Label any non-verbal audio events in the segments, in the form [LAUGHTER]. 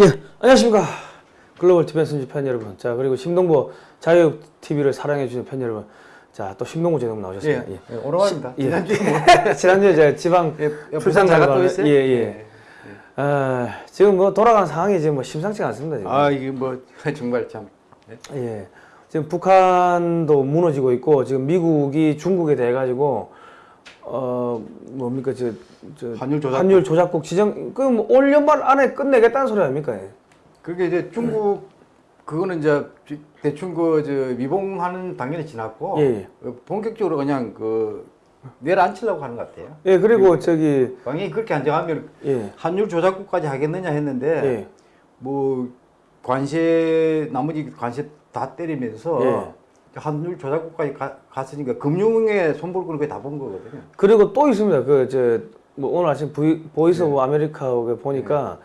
예, 안녕하십니까. 글로벌 디펜스 팬 여러분. 자, 그리고 심동보 자유 TV를 사랑해 주시는 팬 여러분. 자, 또 심동보 제독 나오셨습니다. 예, 예, 오랜만입니다. 예. 지난주에 뭐 [LAUGHS] 지난주에 제가 지방 예, 또 있어요? 예, 예. 아, 지금 뭐 돌아간 상황이 지금 뭐 심상치가 않습니다. 지금. 아 이게 뭐 [LAUGHS] 정말 참. 예. 예. 지금 북한도 무너지고 있고 지금 미국이 중국에 대해 가지고 어 뭡니까 저, 저 환율 조작국. 환율 조작국 지정 그올 연말 안에 끝내겠다는 소리 아닙니까? 예. 그게 이제 중국 그거는 이제 대충 그 저 미봉하는 당연히 지났고 예, 예. 어, 본격적으로 그냥 그 내려앉히려고 하는 것 같아요. 예, 그리고 저기 방이 그렇게 안정하면 예. 환율 조작국까지 하겠느냐 했는데 예. 뭐 관세 나머지 관세 다 때리면서 예. 환율 조작국까지 가, 갔으니까 금융에 손볼 거의 다본 거거든요. 그리고 또 있습니다. 그저뭐 오늘 아침 부이, 보이스 오브 아메리카에 보니까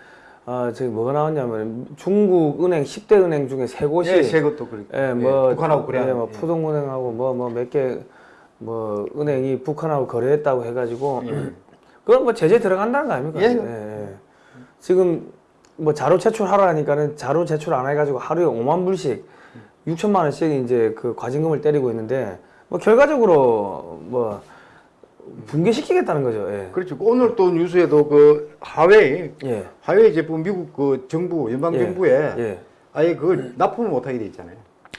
아 저기 뭐가 나왔냐면 중국 은행 10대 은행 중에 세 곳이 예, 세 것도 그렇고. 예, 뭐 북한하고 그래야. 예, 뭐 푸동은행하고 뭐 뭐 몇 개 뭐 은행이 북한하고 거래했다고 해 가지고 그건 뭐 제재 들어간다는 거 아닙니까? 예. 예. 지금 뭐 자료 제출하라니까는 자료 제출 안 해 가지고 하루에 5만 불씩 6천만 원씩 이제 그 과징금을 때리고 있는데 뭐 결과적으로 뭐 붕괴시키겠다는 거죠. 예. 그렇죠. 오늘 또 뉴스에도 그 하웨이 예. 하웨이 제품 미국 그 정부 연방 예. 정부에 예. 아예 그걸 납품을 못하게 돼 있잖아요.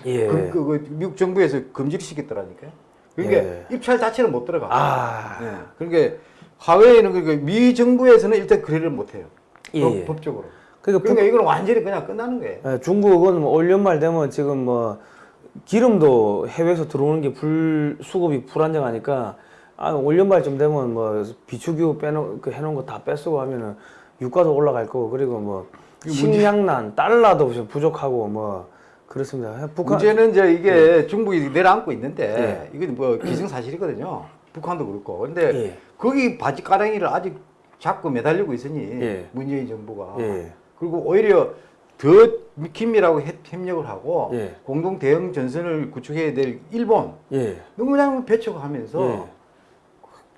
예. 그, 그, 그 미국 정부에서 금지를 시켰더라니까요. 그러니까 예. 입찰 자체는 못 들어가. 아. 예. 그러니까 하웨이는 그러니까 미 정부에서는 일단 거래를 못 해요. 예, 법- 예. 법적으로. 그러니까 그러니까 이건 완전히 그냥 끝나는 거예요. 예, 중국은 뭐 올 연말 되면 지금 뭐 기름도 해외에서 들어오는 게 불 수급이 불안정하니까 아, 올 연말쯤 되면 뭐 비축유 빼놓 그 해놓은 거 다 뺏고 하면은 유가도 올라갈 거고 그리고 뭐 식량난 달러도 부족하고 뭐 그렇습니다. 북한 문제는 이제 이게 중국이 내려앉고 예. 있는데 이건 뭐 기승사실이거든요. 북한도 그렇고. 근데 예. 거기 바지가랑이를 아직 잡고 매달리고 있으니 예. 문재인 정부가 예. 그리고 오히려 더 긴밀하고 협- 협력을 하고 예. 공동 대응 전선을 구축해야 될 일본 예. 너무나 배척하면서 예.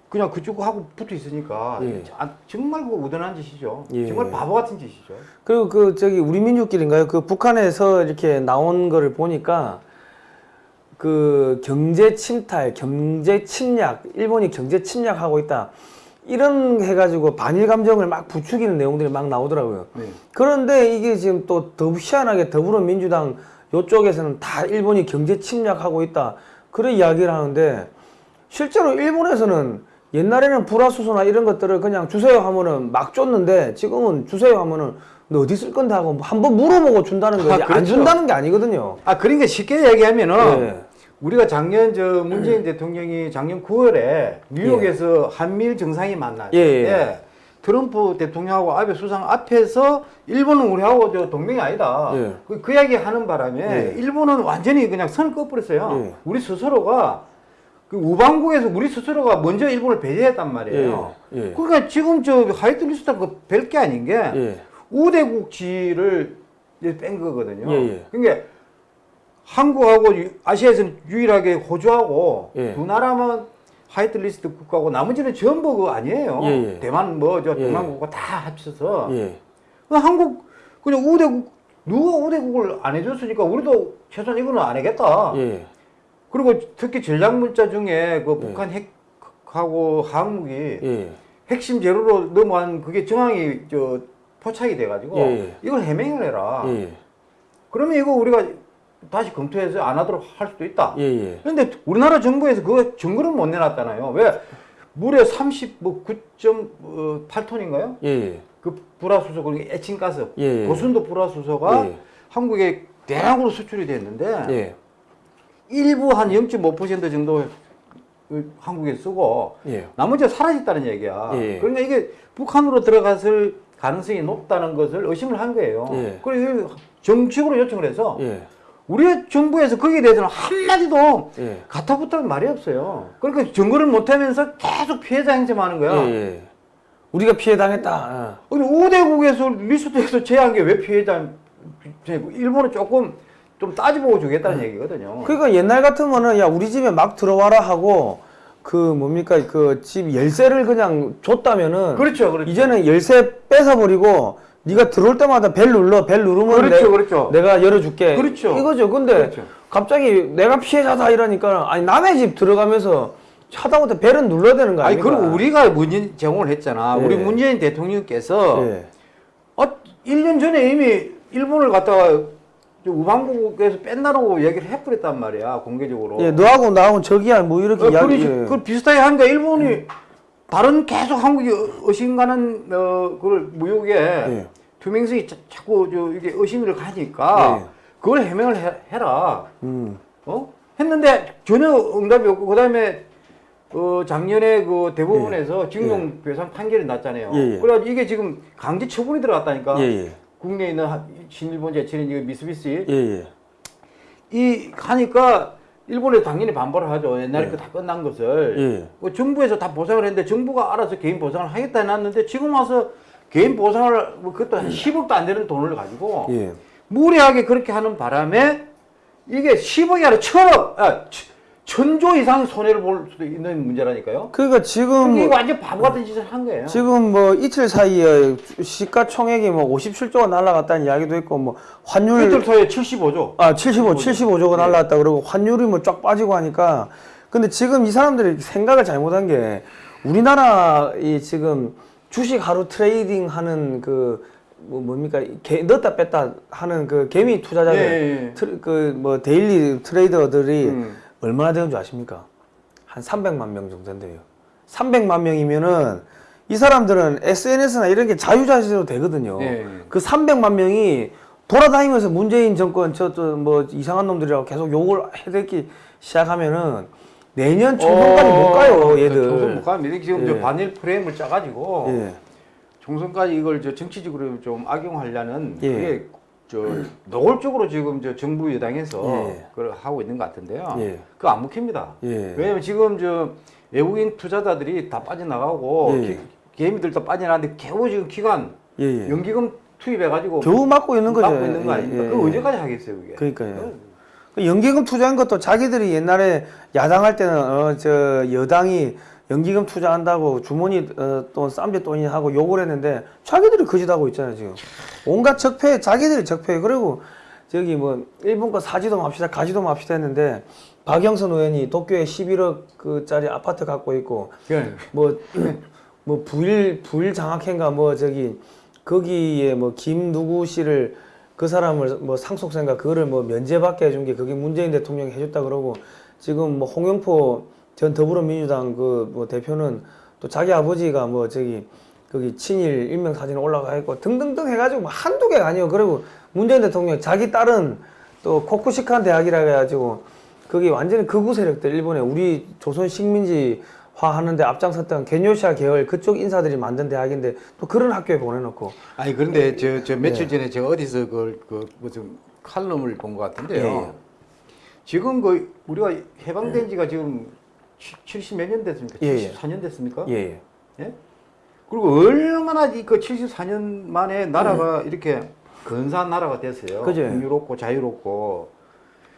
그냥 그쪽하고 붙어 있으니까 예. 아, 정말 그 우둔한 짓이죠. 예. 정말 바보 같은 짓이죠. 그리고 그 저기 우리 민족끼리인가요? 그 북한에서 이렇게 나온 거를 보니까 그 경제 침탈, 경제 침략, 일본이 경제 침략하고 있다. 이런 해가지고 반일 감정을 막 부추기는 내용들이 막 나오더라고요. 네. 그런데 이게 지금 또 더 희한하게 더불어민주당 요쪽에서는 다 일본이 경제 침략하고 있다. 그런 이야기를 하는데 실제로 일본에서는 옛날에는 불화수소나 이런 것들을 그냥 주세요 하면은 막 줬는데 지금은 주세요 하면은 너 어디 쓸 건데 하고 한번 물어보고 준다는 거지 아, 안 그렇죠. 준다는 게 아니거든요. 아 그러니까 쉽게 얘기하면은 예. 우리가 작년 저 문재인 대통령이 작년 9월에 뉴욕에서 한미일 정상이 만났을 예, 예. 때 트럼프 대통령하고 아베 수상 앞에서 일본은 우리하고 저 동맹이 아니다. 예. 그, 그 이야기 하는 바람에 예. 일본은 완전히 그냥 선을 그어버렸어요. 예. 우리 스스로가 그 우방국에서 우리 스스로가 먼저 일본을 배제했단 말이에요. 예, 예. 그러니까 지금 저 white list가 별게 아닌 게 예. 우대국 지위를 이제 뺀 거거든요. 예, 예. 그러니까 한국하고 유- 아시아에서는 유일하게 호주하고 예. 두 나라만 화이트리스트 국가고 나머지는 전부 그거 아니에요. 예, 예. 대만 뭐저 예. 동남국가 다 합쳐서 예. 한국 그냥 우대국 누가 우대국을 안 해줬으니까 우리도 최소한 이거는 안 하겠다. 예. 그리고 특히 전략 문자 중에 그 북한 핵하고 예. 핵심 제로로 넘어간 그게 정황이 저 포착이 돼가지고 예, 예. 이걸 해명을 해라. 예. 그러면 이거 우리가 다시 검토해서 안 하도록 할 수도 있다. 예. 예. 그런데 우리나라 정부에서 그거 증거를 못 내놨잖아요. 왜? 무려 39.8톤인가요? 예. 예. 그 불화수소, 그리고 에칭가스, 예, 예. 고순도 불화수소가 예. 한국에 대량으로 수출이 됐는데 예. 일부 한 0.5% 정도 그 한국에 쓰고 예. 나머지가 사라졌다는 얘기야. 예. 그러니까 이게 북한으로 들어갔을 가능성이 높다는 것을 의심을 한 거예요. 예. 그리고 정식으로 요청을 해서 예. 우리 정부에서 거기에 대해서는 한마디도 예. 가타부타는 말이 없어요. 그러니까 증거를 못하면서 계속 피해자 행세하는 거야. 예. 예. 우리가 피해 당했다. 아. 근데 우대국에서 리스트에서 제한 게 왜 피해자, 일본은 조금 좀 따져보고 주겠다는 얘기거든요. 그러니까 옛날 같으면은 야 우리 집에 막 들어와라 하고 그 뭡니까 그 집 열쇠를 그냥 줬다면은 그렇죠, 그렇죠. 이제는 열쇠 뺏어버리고 네가 들어올 때마다 벨 눌러 벨 누르면 그렇죠, 내, 그렇죠. 내가 열어줄게 그렇죠. 이거죠 근데 그렇죠. 갑자기 내가 피해자다 이러니까 아니 남의 집 들어가면서 하다못해 벨은 눌러야 되는 거 아니 아닙니까 그리고 우리가 문재인 제공을 했잖아. 예. 우리 문재인 대통령께서 예. 어, 1년 전에 이미 일본을 갖다가 저 우방국에서 뺀다라고 얘기를 해버렸단 말이야 공개적으로. 예, 너하고 나하고 저기야 뭐 이렇게 어, 이야기. 예. 그 비슷하게 하니까 일본이 다른 계속 한국이 어- 의심가는 어 그걸 무역에 예. 투명성이 자, 자꾸 저 이게 의심을 가니까 예. 그걸 해명을 해, 해라. 음. 어? 했는데 전혀 응답이 없고 그다음에 어 작년에 그 대법원에서 징용 배상 판결이 났잖아요. 예, 예. 그래가지고 이게 지금 강제 처분이 들어갔다니까. 예, 예. 국내에 있는 한- 신일본 제철인 미쓰비시 예, 예. 이 하니까 일본에 당연히 반발을 하죠. 옛날에 예. 그다 끝난 것을. 예. 그 정부에서 다 보상을 했는데 정부가 알아서 개인 보상을 하겠다 해놨는데 지금 와서 개인 보상을 뭐 그것도 한 10억도 안 되는 돈을 가지고 예. 무리하게 그렇게 하는 바람에 이게 10억이 아니라 천억, 아, 천- 천조 이상 손해를 볼 수도 있는 문제라니까요. 그러니까 지금 이게 뭐- 완전 바보 같은 짓을 한 거예요. 지금 뭐 이틀 사이에 시가총액이 뭐 57조가 날라갔다는 이야기도 있고 뭐 환율 이틀 사이에 75조. 아, 75, 75 75조가 네. 날라갔다 그러고 환율이 뭐 쫙 빠지고 하니까 근데 지금 이 사람들이 생각을 잘못한 게 우리나라 이 지금 주식 하루 trading 하는 그 뭐 뭡니까 개, 넣었다 뺐다 하는 그 개미 투자자들 예, 예, 예. 그뭐 daily trader들이 음. 얼마나 되는 줄 아십니까? 한 300만 명 정도 된대요. 300만 명이면은 이 사람들은 SNS나 이런 게 자유자재로 되거든요. 예. 그 300만 명이 돌아다니면서 문재인 정권 저뭐 이상한 놈들이라고 계속 욕을 해대기 시작하면은 내년 총선까지 못 가요, 얘들. 어, 총선 못 가면 지금 예. 저 반일 프레임을 짜가지고 예. 총선까지 이걸 저 정치적으로 좀 악용하려는 예. 그게 저 노골적으로 지금 저 정부 여당에서 예. 그걸 하고 있는 것 같은데요. 예. 그거 안 먹힙니다. 예. 왜냐면 지금 저 외국인 투자자들이 다 빠져나가고 예. 기- 개미들도 빠져나가는데 겨우 지금 기간 예, 예. 연기금 투입해가지고 겨우 막고 있는 거죠. 막고 있는 거 예, 아닙니까? 예, 그거 예. 언제까지 하겠어요, 그게? 그러니까요. 그 연기금 투자한 것도 자기들이 옛날에 야당할 때는 어 저 여당이 연기금 투자한다고 주머니 어, 돈 쌈짓 돈이 하고 욕을 했는데 자기들이 거짓하고 있잖아요 지금 온갖 적폐 자기들이 적폐 그리고 저기 뭐 일본 거 사지도 맙시다 가지도 맙시다 했는데 박영선 의원이 도쿄에 11억 그짜리 아파트 갖고 있고 예. 뭐, [CLEARS THROAT] 뭐 부일 부일 장학회인가 뭐 저기 거기에 뭐 김 누구 씨를 그 사람을 뭐 상속세인가 그거를 뭐 면제받게 해준 게 그게 문재인 대통령이 해줬다 그러고 지금 뭐 홍영포 전 더불어민주당 그 뭐 대표는 또 자기 아버지가 뭐 저기 거기 친일 일명 사진 올라가 있고 등등등 해가지고 뭐 한두 개가 아니에요. 그리고 문재인 대통령 자기 딸은 또 코쿠시칸 대학이라 해가지고 그게 완전히 극우 세력들 일본에 우리 조선 식민지 화 하는데 앞장섰던 게뇨시아 계열 그쪽 인사들이 만든 대학인데 또 그런 학교에 보내놓고 아니 그런데 저, 저 며칠 예. 전에 제가 어디서 그걸 그 무슨 칼럼을 본 것 같은데요. 예, 예. 지금 그 우리가 해방된 지가 지금 70 몇 년 됐습니까? 예, 예. 74년 됐습니까? 예, 예. 예? 그리고 얼마나 이그 74년 만에 나라가 이렇게 근사한 나라가 됐어요. 음. 그죠. 풍요롭고 자유롭고.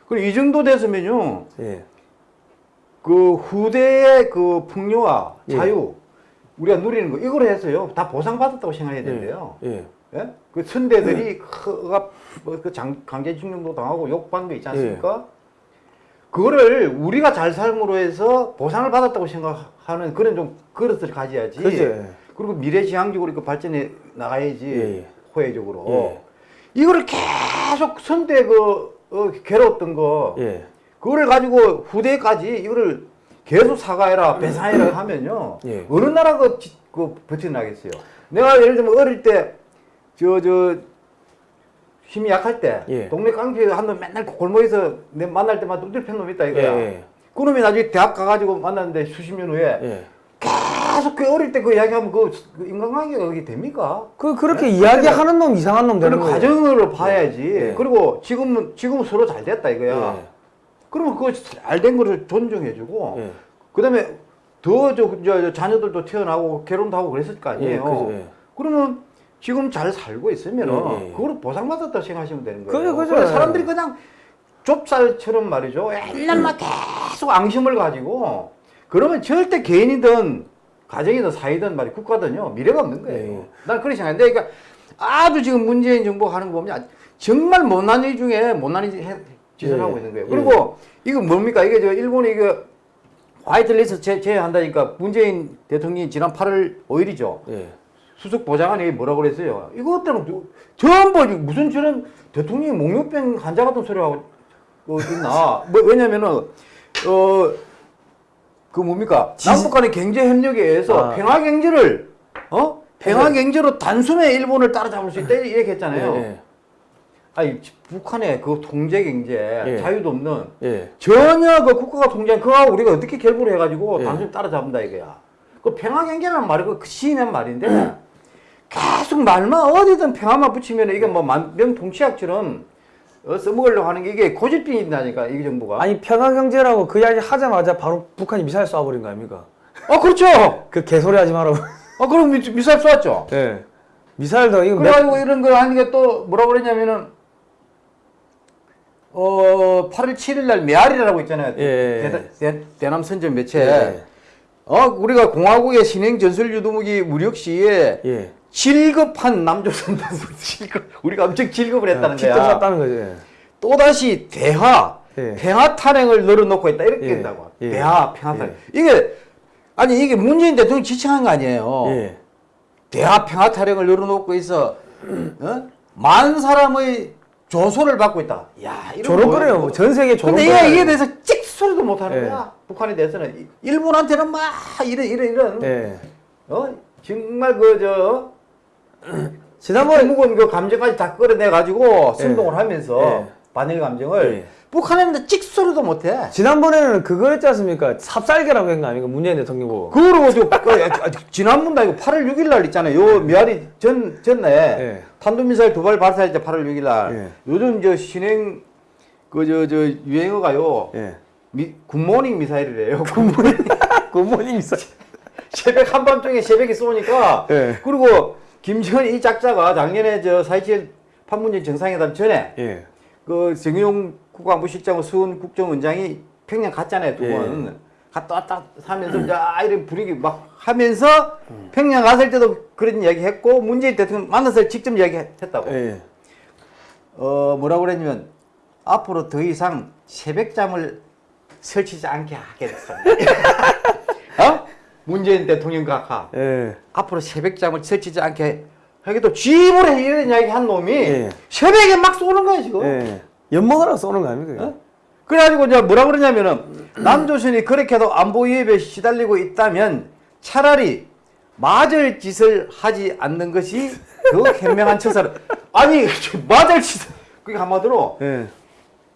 그리고 이 정도 됐으면요. 예. 그 후대의 그 풍요와 예. 자유 우리가 누리는 거 이걸 해서요. 다 보상받았다고 생각해야 된대요. 예. 예? 그 선대들이 그가 뭐그 강제 징용도 당하고 욕받는 거 있지 않습니까? 예. 그거를 우리가 잘 삶으로 해서 보상을 받았다고 생각하는 그런 좀 그릇을 가져야지. 그죠. 그리고 미래지향적으로 발전해 나가야지. 예, 예. 호혜적으로. 예. 이거를 계속 선대 그 어, 괴로웠던 거 예. 그거를 가지고 후대까지 이거를 계속 사과해라 배상해라 하면요 예. 어느 나라가 지- 그 버텨나겠어요 내가 예를 들면 어릴 때 저 저 힘이 약할 때 예. 동네 깡패 한 놈 맨날 골목에서 내 만날 때마다 두들 팬놈 있다 이거야 예, 예. 그 놈이 나중에 대학 가가지고 만났는데 수십 년 후에 예. 계속 그 어릴 때 그 이야기하면 그, 그 인간관계가 그게 됩니까? 그 그렇게 이야기하는 놈 이상한 놈 되는 거예요. 과정으로 봐야지 예. 그리고 지금은 지금은 서로 잘 됐다 이거야 예. 그러면 그거 잘 된 거를 존중해주고 예. 그다음에 더 저, 저, 저 자녀들도 태어나고 결혼도 하고 그랬을 거 아니에요. 예, 예. 그러면 지금 잘 살고 있으면은 예, 예. 그걸 보상받았다고 생각하시면 되는 거예요. 그죠. 그래서 사람들이 그냥 좁쌀처럼 말이죠. 옛날만 계속 앙심을 가지고 그러면 절대 개인이든 가정이든 사회든 말이 국가든요 미래가 없는 거예요. 예, 예. 난 그렇게 생각하는데 그러니까 아주 지금 문재인 정부가 하는 거 보면 정말 못난 일 중에 못난 일 해- 짓을 예, 하고 있는 거예요. 예. 그리고 이거 뭡니까? 이게 저 일본이 이거 화이트리스트 제, 제외한다니까 문재인 대통령이 지난 8월 5일이죠. 예. 수석 보좌관이 뭐라고 그랬어요? 이것 때문에 저- 전부 무슨 저런 대통령이 목욕병 환자 같은 소리 하고 어, 있나? 뭐, 왜냐면은 어 그 뭡니까 남북 간의 경제 협력에 의해서 아. 평화 경제를 어 평화 경제로 단숨에 일본을 따라잡을 수 있다 이렇게 했잖아요. 예. 아니 북한의 그 통제 경제 예. 자유도 없는 예. 전혀 그 국가가 통제한 그거하고 우리가 어떻게 결부를 해가지고 예. 단순히 따라잡는다 이거야. 그 평화 경제라는 말이 그 시인한 말인데 계속 말만 어디든 평화만 붙이면 이게 뭐 만병 통치약처럼 어, 써먹으려고 하는 게 이게 고질병이다니까 이 정부가. 아니 평화 경제라고 그 이야기 하자마자 바로 북한이 미사일 쏴버린 거 아닙니까? 어 그렇죠. 그 개소리 하지 말라고. 어 그럼 미, 미사일 쏘았죠. 예. 미사일도 이거 몇- 그래가지고 이런 거 하는 게 또 뭐라 그랬냐면은 어 8월 7일 날 메아리라고 있잖아요. 예, 예, 대, 대, 대 남 선전 매체. 예. 어 우리가 공화국의 신행 전술 유도무기 무력 시에 예. 질급한 남조선 [LAUGHS] 질급 우리가 엄청 질급을 했다는 kit도 거야. 쐈다는 거지. 예. 또 다시 대화 예. 평화 탄핵을 늘어놓고 있다 이렇게 예. 된다고. 예. 대화 평화 탄핵. 이게 아니 이게 문재인 대통령 지칭한 거 아니에요. 예. 대화 평화 타령을 늘어놓고 있어 어? 만 사람의 조소를 받고 있다. 야, 이런 조롱거려요. 거- 전 세계 근데 조롱거려요. 얘가 이에 대해서 찍 소리도 못 하는 예. 거야. 북한에 대해서는 이- 일본한테는 막 이런 이런 이런 예. 어 정말 그저 [CLEARS THROAT] 지난번에 묵은 그 감정까지 다 끌어내 가지고 순동을 예. 하면서 예. 반일 감정을 예. 북한에는 찍 소리도 못 해. 지난번에는 그거 했지 않습니까? 삽살개라고 한거 아닙니까? 문재인 대통령 보고. 그러고 저 아, 지난번도 아니고 8월 6일 날 있잖아요. 요 미아리 전 전에 예. 탄도미사일 두 발 발사했죠. 8월 6일 날. 예. 요즘 저 신행 그 저 저 유행어가요. 예. 미, 굿모닝 미사일이래요. [LAUGHS] 굿모닝 미사일. [LAUGHS] 새벽 한밤중에 새벽에 쏘니까 예. 그리고 김정은 이 작자가 작년에 저4.27 판문점 정상회담 전에 예. 그 정용 국가안보실장과 수은 국정원장이 평양 갔잖아요 두 예. 번. 갔다 왔다 하면서 자 이런 분위기 막 하면서 평양 갔을 때도 그런 이야기 했고 문재인 대통령 만나서 직접 이야기 했다고. 예. 어 뭐라고 그랬냐면 앞으로 더 이상 새벽잠을 설치지 않게 하겠습니다. [LAUGHS] 어? 문재인 대통령 각하 예. 앞으로 새벽잠을 설치지 않게 하기도 집으로 해 이런 이야기 한 놈이 예. 새벽에 막 쏘는 거야 지금. 예. 엿먹으라고 쏘는 거 아닙니까? 어? 그래가지고 이제 뭐라 그러냐면은 남조선이 그렇게도 안보 위협에 시달리고 있다면 차라리 맞을 짓을 하지 않는 것이 더 [LAUGHS] 현명한 처사를 아니 맞을 짓을 그게 한마디로 예.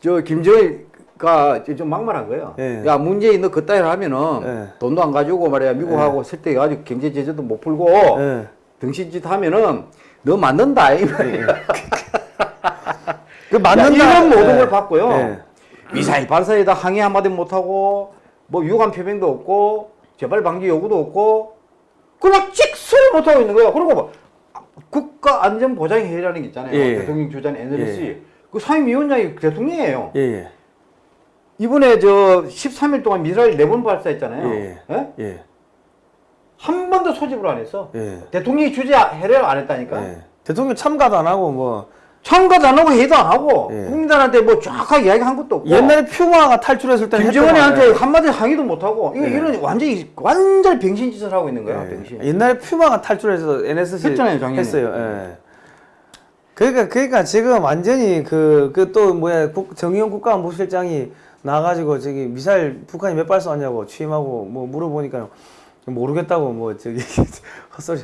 저 김정일 가좀 막말한 거예요. 예. 야 문재인 너 그따위로 하면은 예. 돈도 안 가지고 말이야 미국하고 설득해 가지고 경제 제재도 못 풀고 예. 등신짓 하면은 너 맞는다 이 말이야. 그 야, 맞는다. 이런 모든 예. 걸. 예. 미사일 발사에다 항의 한마디 못 하고 뭐 유감 표명도 없고 재발 방지 요구도 없고 그냥 찍소리 못하고 있는 거야. 그리고 뭐 국가 안전 보장 회의라는 게 있잖아요. 예. 대통령 주관 NLC. 예. 그 상임위원장이 대통령이에요. 이번에 저 13일 동안 미사일 4번 발사했잖아요. 예. 예? 예. 한 번도 소집을 안 했어. 예. 대통령이 주재해를 안 했다니까. 예. 대통령 참가도 안 하고 뭐 참가도 안 하고 회의도 안 하고 예. 국민들한테 뭐 정확하게 이야기한 것도 없고 옛날에 퓨마가 탈출했을 때는 김정은이한테 한마디 항의도 못 하고 이거 예. 이런 완전히 완전 병신 짓을 하고 있는 거야? 병신 예. 옛날에 퓨마가 탈출해서 NSC 했잖아요, 작년에. 했어요. 예. 그러니까 그러니까 지금 완전히 그 그 또 뭐야 국, 정의용 국가안보실장이 나가지고 저기 미사일 북한이 몇 발 쏘았냐고 취임하고 뭐 물어보니까 모르겠다고 뭐 저기 [LAUGHS] 헛소리.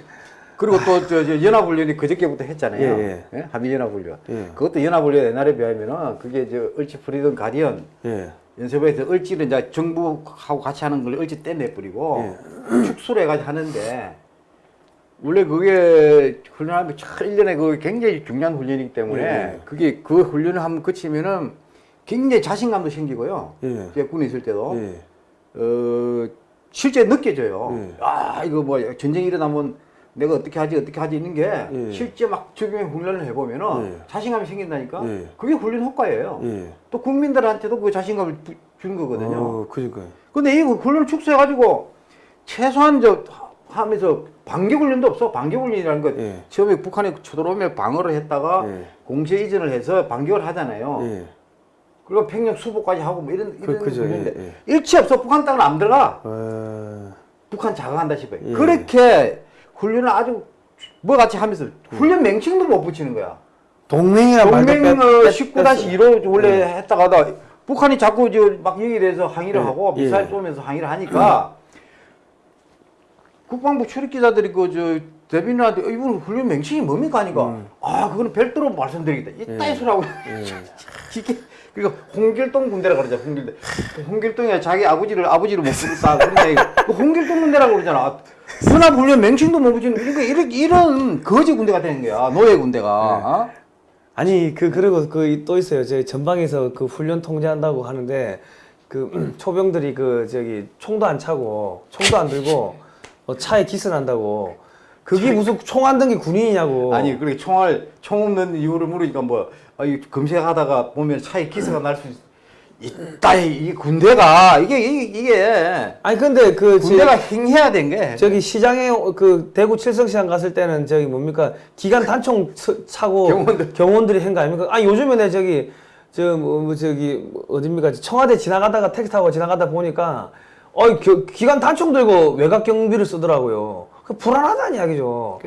그리고 또 저 연합훈련이 그저께부터 했잖아요 예, 예? 한미연합훈련 예. 그것도 연합훈련 옛날에 비하면은 그게 저 얼치 프리던 가디언 예. 연습에서 얼지를 이제 정부하고 같이 하는 걸 얼지 떼내버리고 예. 축소를 해가지고 하는데 원래 그게 훈련하면 참 1년에 그 굉장히 중요한 훈련이기 때문에 예. 그게 그 훈련을 한번 거치면은 굉장히 자신감도 생기고요. 예. 제 군에 있을 때도 예. 어 실제 느껴져요. 예. 아 이거 뭐 전쟁이 일어나면 내가 어떻게 하지 어떻게 하지 있는 게 예. 실제 막 주변에 훈련을 해보면은 예. 자신감이 생긴다니까. 예. 그게 훈련 효과예요. 예. 또 국민들한테도 그 자신감을 부- 주는 거거든요. 어, 그러니까. 근데 이 훈련 축소해가지고 최소한 저 하면서 반격훈련도 없어. 반격훈련이라는 것 예. 처음에 북한이 쳐들어오면 방어를 했다가 예. 공세 이전을 해서 반격을 하잖아요. 예. 그리고 평양 수복까지 하고 뭐 이런 이런 그- 그죠. 훈련인데 예, 일치 없어. 북한 땅은 안 들어가. 어, 북한 자극한다 싶어요. 예. 그렇게 훈련을 아주 뭐 같이 하면서 훈련 맹칭도 못 붙이는 거야. 동맹이란 말도 동맹 뺐- 어, 뺐- 19-1호 원래 예. 했다가다 북한이 자꾸 저막 여기에 대해서 항의를 예. 하고 예. 미사일 쏘면서 항의를 하니까 국방부 출입기자들이 그저 대변인한테 어, 이분 훈련 맹칭이 뭡니까 하니까 음. 아 그거는 별도로 말씀드리겠다 이따 해소라고 예. [LAUGHS] 이게 그리고 홍길동 군대라 그러죠 홍길동 홍길동이 자기 아버지를 아버지로 못 부르다 그러냐 그 홍길동 군대라고 그러잖아 연합 훈련 맹칭도 못 붙이는 그러니까 이런 이런 거지 군대가 되는 거야 노예 군대가 어? 아니 그 그리고 그 또 있어요. 저희 전방에서 그 훈련 통제한다고 하는데 그 [CLEARS THROAT] 초병들이 그 저기 총도 안 차고 총도 안 들고 어, [LAUGHS] 차에 기스난다고. 그게 무슨 총 안 든 게 군인이냐고. 아니 그렇게 총알 총 없는 이유를 물으니까 뭐 검색하다가 보면 차에 기스가 날 수 있다 이, 이 군대가 이게 이, 이게 아니 근데 그 지- 군대가 행해야 된 게. 저기 시장에 그 대구 칠성시장 갔을 때는 저기 뭡니까 기관 단총 차- 차고 경호원들. 경호원들이 한거 아닙니까? 아 요즘에 내 저기 저 뭐 저기 뭐 어딥니까 청와대 지나가다가 택시 타고 지나가다 보니까 어이 겨- 기관 단총 들고 외곽 경비를 쓰더라고요. 그 불안하다는 이야기죠.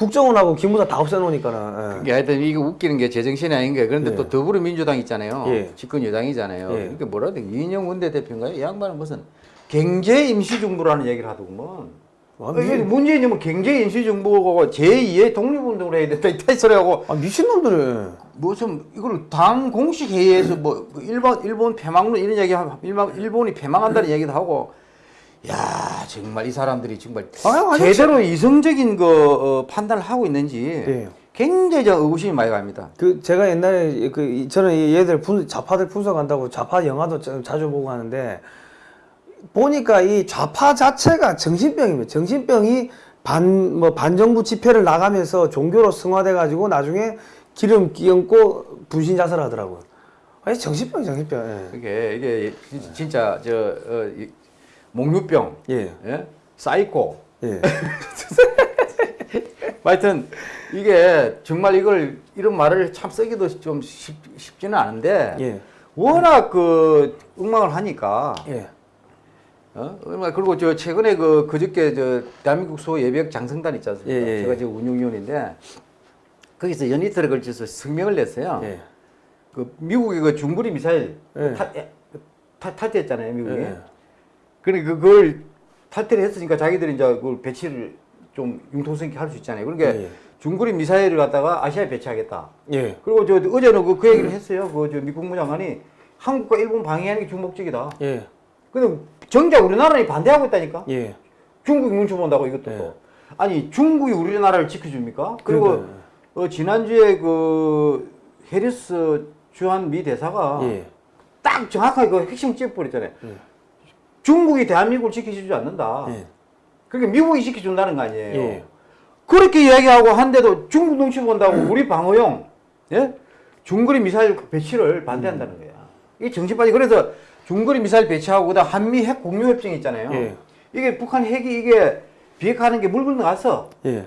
국정원하고 기무사 다 없애놓으니까는. 예. 이게 하여튼 이게 웃기는 게 제정신이 아닌 게 그런데 예. 또 더불어민주당 있잖아요. 예. 집권 여당이잖아요. 예. 그러니까 뭐라 돼? 이인영 원내대표인가요? 이 양반은 무슨 경제 임시정부라는 얘기를 하더구먼. 아, 이게 미, 문재인님은 경제 임시정부고 제2의 독립운동을 해야 된다 이따 소리 하고 아 미친놈들. 무슨 이걸 당 공식 회의에서 뭐 일본 일본 패망론 이런 얘기 하면 일본 일본이 패망한다는 얘기도 하고 야 정말 이 사람들이 정말 아유, 아니, 제대로 이성적인 그 어, 판단을 하고 있는지 예. 굉장히 저 의구심이 많이 갑니다. 그 제가 옛날에 그 이- 저는 이 얘들 분, 좌파들 분석한다고 좌파 영화도 자- 자주 보고 하는데 보니까 이 좌파 자체가 정신병입니다. 정신병이 반 뭐 반정부 집회를 나가면서 종교로 승화돼 가지고 나중에 기름 끼얹고 분신 자살하더라고요. 아니 정신병 정신병. 예. 이게 이게 진- 진짜 저 어, 이 몽유병, 예. 예? 사이코. 예. [LAUGHS] 하여튼 이게 정말 이걸 이런 말을 참 쓰기도 좀 쉽, 쉽지는 않은데 예. 워낙 그 엉망을 하니까 예. 어? 그리고 저 최근에 그 그저께 저 대한민국 소 예비역 장성단 있지 않습니까? 예, 예, 예. 제가 지금 운영위원인데 거기서 연이틀에 걸쳐서 성명을 냈어요. 예. 그 미국의 그 중거리 미사일 예. 탈, 예, 탈, 탈퇴했잖아요, 미국이. 예. 그래 그걸 탈퇴를 했으니까 자기들이 이제 그걸 배치를 좀 융통성 있게 할 수 있잖아요. 그러니까 예, 예. 중거리 미사일을 갖다가 아시아에 배치하겠다. 예. 그리고 저 어제는 그, 그 얘기를 했어요. 그 저 미 국무장관이 한국과 일본 방해하는 게 중목적이다. 예. 근데 정작 우리나라는 반대하고 있다니까. 예. 중국이 눈치 본다고 이것도 예. 또. 아니 중국이 우리나라를 지켜줍니까? 그리고. 어, 지난주에 그 해리스 주한 미 대사가 예. 딱 정확하게 그 핵심 짚어버렸잖아요. 예. 중국이 대한민국을 지켜주지 않는다. 예. 그러니까 미국이 지켜준다는 거 아니에요. 예. 그렇게 이야기하고 한데도 중국 눈치 본다고 우리 방어용 예? 중거리 미사일 배치를 반대한다는 거야. 이게 정신빠지. 그래서 중거리 미사일 배치하고 그다음 한미 핵 공유 협정 있잖아요. 예. 이게 북한 핵이 이게 비핵화하는 게 물 건너가서 예.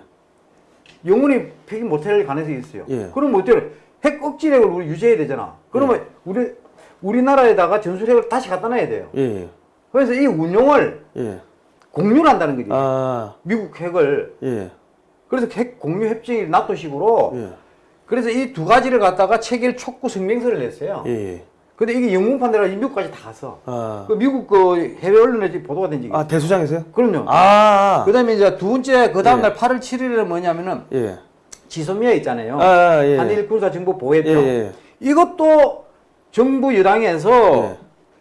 영원히 폐기 못할 가능성이 있어요. 예. 그럼 어때요? 핵 억지력을 우리 유지해야 되잖아. 그러면 예. 우리 우리나라에다가 전술핵을 다시 갖다 놔야 돼요. 예. 그래서 이 운용을 예. 공유를 한다는 거지. 아. 미국 핵을. 예. 그래서 핵 공유 협정이 나토식으로 예. 그래서 이 두 가지를 갖다가 체결 촉구 성명서를 냈어요. 예. 근데 이게 영문판대로 미국까지 다 갔어. 아. 그 미국 그 해외 언론에 보도가 된 적이 아, 대수장에서요? 그럼요. 아. 그다음에 이제 두 번째 그 다음 날 8월 7일에는 뭐냐면은 예. 지소미아 있잖아요. 아, 예. 한일 군사 정보 보호협정. 예, 예. 이것도 정부 여당에서 예.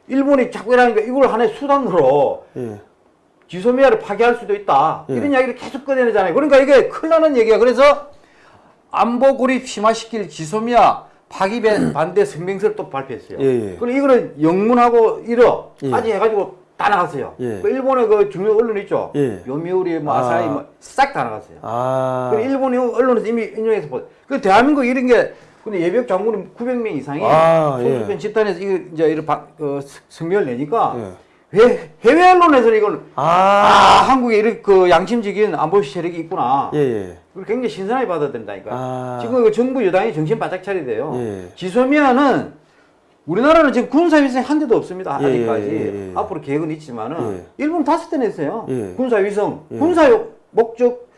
일본이 자꾸 이러니까 이걸 하나의 수단으로 예. 지소미아를 파괴할 수도 있다. 예. 이런 이야기를 계속 꺼내잖아요. 그러니까 이게 큰일 나는 얘기야. 그래서 안보 고립 심화시킬 지소미아 파기 배- [CLEARS THROAT] 반대 성명서를 또 발표했어요. 예, 예. 그리고 이거는 영문하고 일어 예. 까지 해가지고 다 나갔어요. 예. 그 일본의 그 중요 언론 있죠. 예. 요미우리, 뭐 아. 아사히 뭐 싹 다 나갔어요. 아. 그 일본 언론에서 이미 인용해서 보. 그 대한민국 이런 게 근데 예비역 장군이 900명 이상이 아, 예. 소수편 집단에서 이거 이제 이런 바, 그 성명을 내니까 예. 해, 해외 언론에서는 이걸 아, 아, 한국에 이렇게 그 양심적인 안보 세력이 있구나. 예, 예. 그걸 굉장히 신선하게 받아들인다니까. 아. 지금 그 정부 여당이 정신 바짝 차리대요. 예. 지소미아는 우리나라는 지금 군사위성이 한 대도 없습니다. 예, 아직까지. 예, 예, 예. 앞으로 계획은 있지만은 예. 일본 다섯 대는 했어요. 예. 군사위성. 예. 군사 목적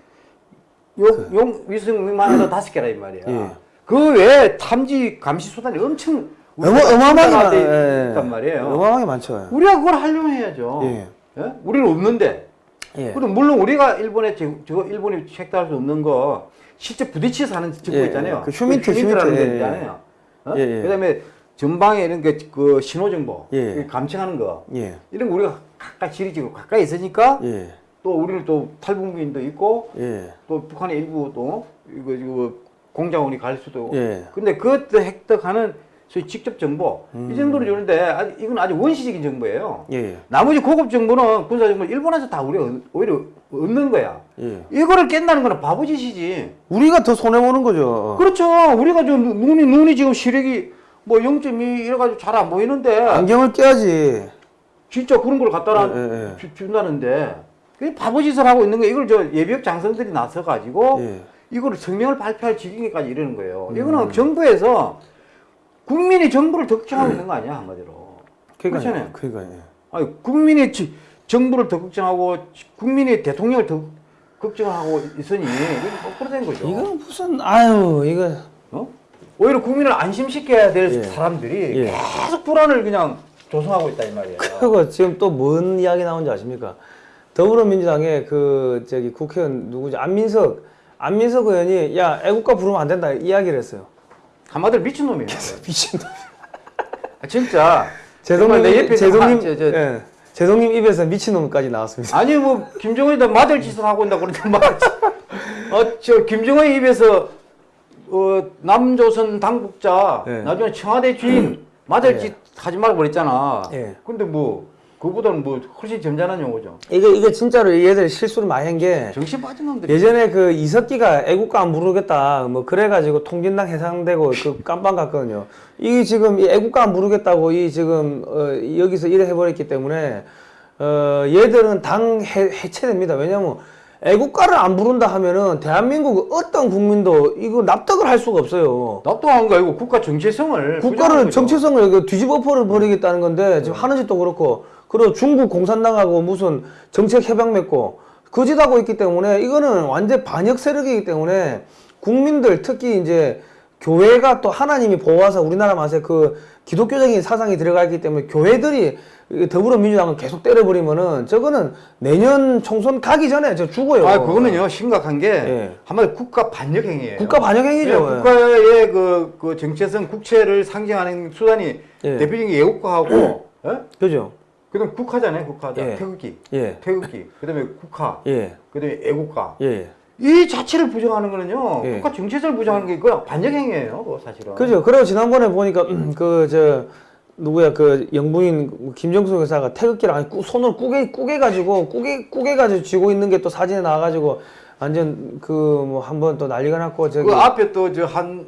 용, 용 위성만 해도 다섯 개라 이 말이야. 예. 그 외에 탐지 감시 수단이 엄청 어마, 어마어마하게 많, 돼 예, 있단 말이에요. 어마어마하게 많죠. 우리가 그걸 활용 해야죠. 예. 예? 우리는 없는데. 예. 그리고 물론 우리가 일본에 저, 저 일본이 획득할 수 없는 거 실제 부딪혀서 하는 정보 예, 있잖아요. 그 휴민트, 휴민트라는 휴민트, 게 예, 있잖아요. 어? 예, 예. 그다음에 전방에 이런 게 그 신호 정보, 예. 그 감청하는 거 예. 이런 거 우리가 가까이 지리지고 가까이 있으니까 예. 또 우리는 또 탈북민도 있고 예. 또 북한의 일부 또 이거 이거 공자원이 갈 수도. 예. 근데 그것도 획득하는 소위 직접 정보 음. 이 정도로 주는데 아직 이건 아주 원시적인 정보예요. 예. 나머지 고급 정보는 군사 정보 일본에서 다 우리가 얻- 오히려 얻는 거야. 예. 이거를 깬다는 거는 바보짓이지. 우리가 더 손해 보는 거죠. 그렇죠. 우리가 좀 눈- 눈이 눈이 지금 시력이 뭐 0.2 이래가지고 잘 안 보이는데 안경을 껴야지. 진짜 그런 걸 갖다라 예, 예, 예. 주- 준다는데 그 바보짓을 하고 있는 거 이걸 저 예비역 장성들이 나서 가지고 예. 이거를 성명을 발표할 지경에까지 이르는 거예요. 음. 이거는 정부에서 국민이 정부를 덕정하고 있는 거 아니야 한마디로. 그러니까요. 그러니까요. 아니 국민이 지- 정부를 더 걱정하고 국민이 대통령을 더 걱정하고 있으니 이건 거꾸로 된 거죠. 이건 무슨 아유 이거 어? 오히려 국민을 안심시켜야 될 예. 사람들이 예. 계속 불안을 그냥 조성하고 있다 이 말이에요. 그거 지금 또 뭔 이야기 나온지 아십니까? 더불어민주당의 그 저기 국회의원 누구지 안민석 안민석 의원이 야 애국가 부르면 안 된다 이야기를 했어요. 한마디로 미친놈이에요. [LAUGHS] 미친놈. 아, 진짜. 제동님 내 제동님 저, 저, 예. 제동님 입에서 미친놈까지 나왔습니다. 아니 뭐 김정은이다 맞을 짓을 하고 있다 그러는데 막어저 김정은의 입에서 어 남조선 당국자 예. 나중에 청와대 주인 맞을 예. 짓 하지 말고 그랬잖아. 예. 근데 뭐 그보다는 뭐 훨씬 점잖은 용어죠. 이거 이거 진짜로 얘들 실수를 많이 한 게 정신 빠진 놈들이. 예전에 그 이석기가 애국가 안 부르겠다 뭐 그래가지고 통진당 해상되고 그 [LAUGHS] 깜빵 갔거든요. 이 지금 이 애국가 안 부르겠다고 이 지금 어, 여기서 이래 해버렸기 때문에 어 얘들은 당 해, 해체됩니다. 왜냐면 애국가를 안 부른다 하면은 대한민국 어떤 국민도 이거 납득을 할 수가 없어요. 납득한 거 아니고 국가 정체성을 국가를. 정체성을 그 뒤집어 버리겠다는 건데 지금 하는 짓도 그렇고 그리고 중국 공산당하고 무슨 정책 협약 맺고 거짓하고 있기 때문에 이거는 완전 반역 세력이기 때문에 국민들 특히 이제 교회가 또 하나님이 보호하사 우리나라 맛에 그 기독교적인 사상이 들어가 있기 때문에 교회들이 이 더불어민주당을 계속 때려버리면은 저거는 내년 총선 가기 전에 저 죽어요. 아 그거는요 심각한 게 예. 한마디 국가 반역 행위예요. 국가 반역 행위죠. 예, 국가의 그, 그 정체성 국채를 상징하는 수단이 예. 대표적인 애국가하고 [COUGHS] 예? 그죠? 그다음 국가잖아요 국가 예. 태극기 예. 태극기 그다음에 국가 예. 그다음에 애국가 예. 이 자체를 부정하는 거는요 예. 국가 정체성을 부정하는 게 그거 반역 행위예요 그거 사실은. 그죠. 그리고 지난번에 보니까 그저 누구야 그 영부인 김정수 여사가 태극기를 아니 꾸- 손을 꾸게 꾸게 가지고 꾸게 꾸게 가지고 쥐고 있는 게 또 사진에 나와가지고 완전 그 뭐 한번 또 난리가 났고 저기 그 앞에 또 저 한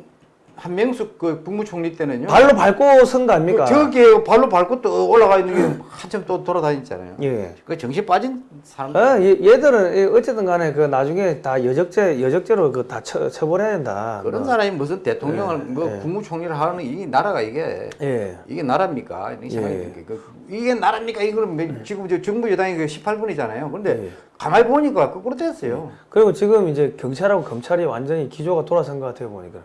한명숙 그 국무총리 때는요. 발로 밟고 선거 아닙니까? 그 저기에 발로 밟고 또 올라가 있는 게 한참 또 돌아다녔잖아요. 예. 그 정신 빠진 사람. 어, 얘, 얘들은 예, 어쨌든 간에 그 나중에 다 여적죄 여적죄로 그 다 처벌해야 된다. 그런 뭐. 사람이 무슨 대통령을 예, 뭐 예. 국무총리를 하는 이 나라가 이게 예. 이게 나라입니까? 이런 생각이 예. 게 그, 이게 나라입니까? 이거는 매- 지금 저 정부 여당이 그 18분이잖아요. 근데 예. 가만히 보니까 거꾸로 됐어요. 그리고 지금 이제 경찰하고 검찰이 완전히 기조가 돌아선 것 같아요 보니까.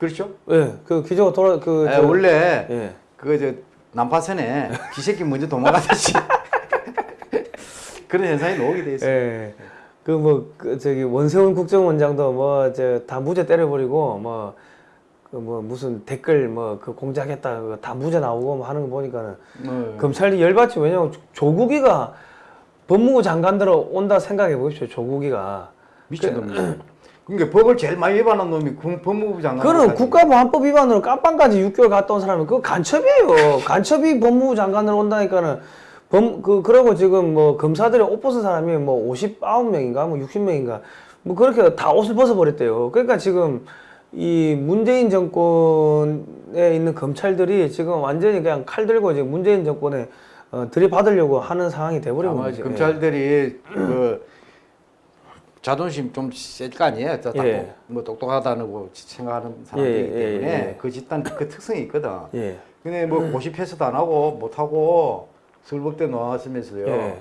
그렇죠? 예. 그 기조가 돌아 그 예, 저- 원래 예. 그저 난파선에 [LAUGHS] 쥐새끼 먼저 도망가듯이 [LAUGHS] 그런 현상이 나오게 돼 있어요. 예. 그뭐 그 저기 원세훈 국정원장도 뭐저다 무죄 때려버리고 뭐그뭐 무슨 댓글 뭐 그 공작했다 다 무죄 나오고 뭐 하는 거 보니까는 네. 검찰이 열받지 왜냐면 조- 조국이가 법무부 장관들어 온다 생각해 보십시오 조국이가 미친놈이죠. [CLEARS THROAT] 그러니까 법을 제일 많이 위반한 놈이 군- 법무부 장관. 그는 국가보안법 위반으로 깜빵까지 6개월 갔다 온 사람은 그거 간첩이에요 간첩이 법무부 장관으로 온다니까는 범, 그, 그러고 지금 뭐 검사들이 옷 벗은 사람이 뭐 59명인가 뭐 60명인가 뭐 그렇게 다 옷을 벗어버렸대요. 그러니까 지금 이 문재인 정권에 있는 검찰들이 지금 완전히 그냥 칼 들고 지금 문재인 정권에 어, 들이받으려고 하는 상황이 돼버린 거죠. 검찰들이 그 자존심 좀 셀 거 아니에요. 저 예. 뭐 똑똑하다고 생각하는 사람들이기 예, 예, 때문에 예. 그 집단 그 특성이 있거든. 예. 예. 근데 뭐 고시 패스도 안 하고 못 하고 서울법대 나왔으면서요. 예.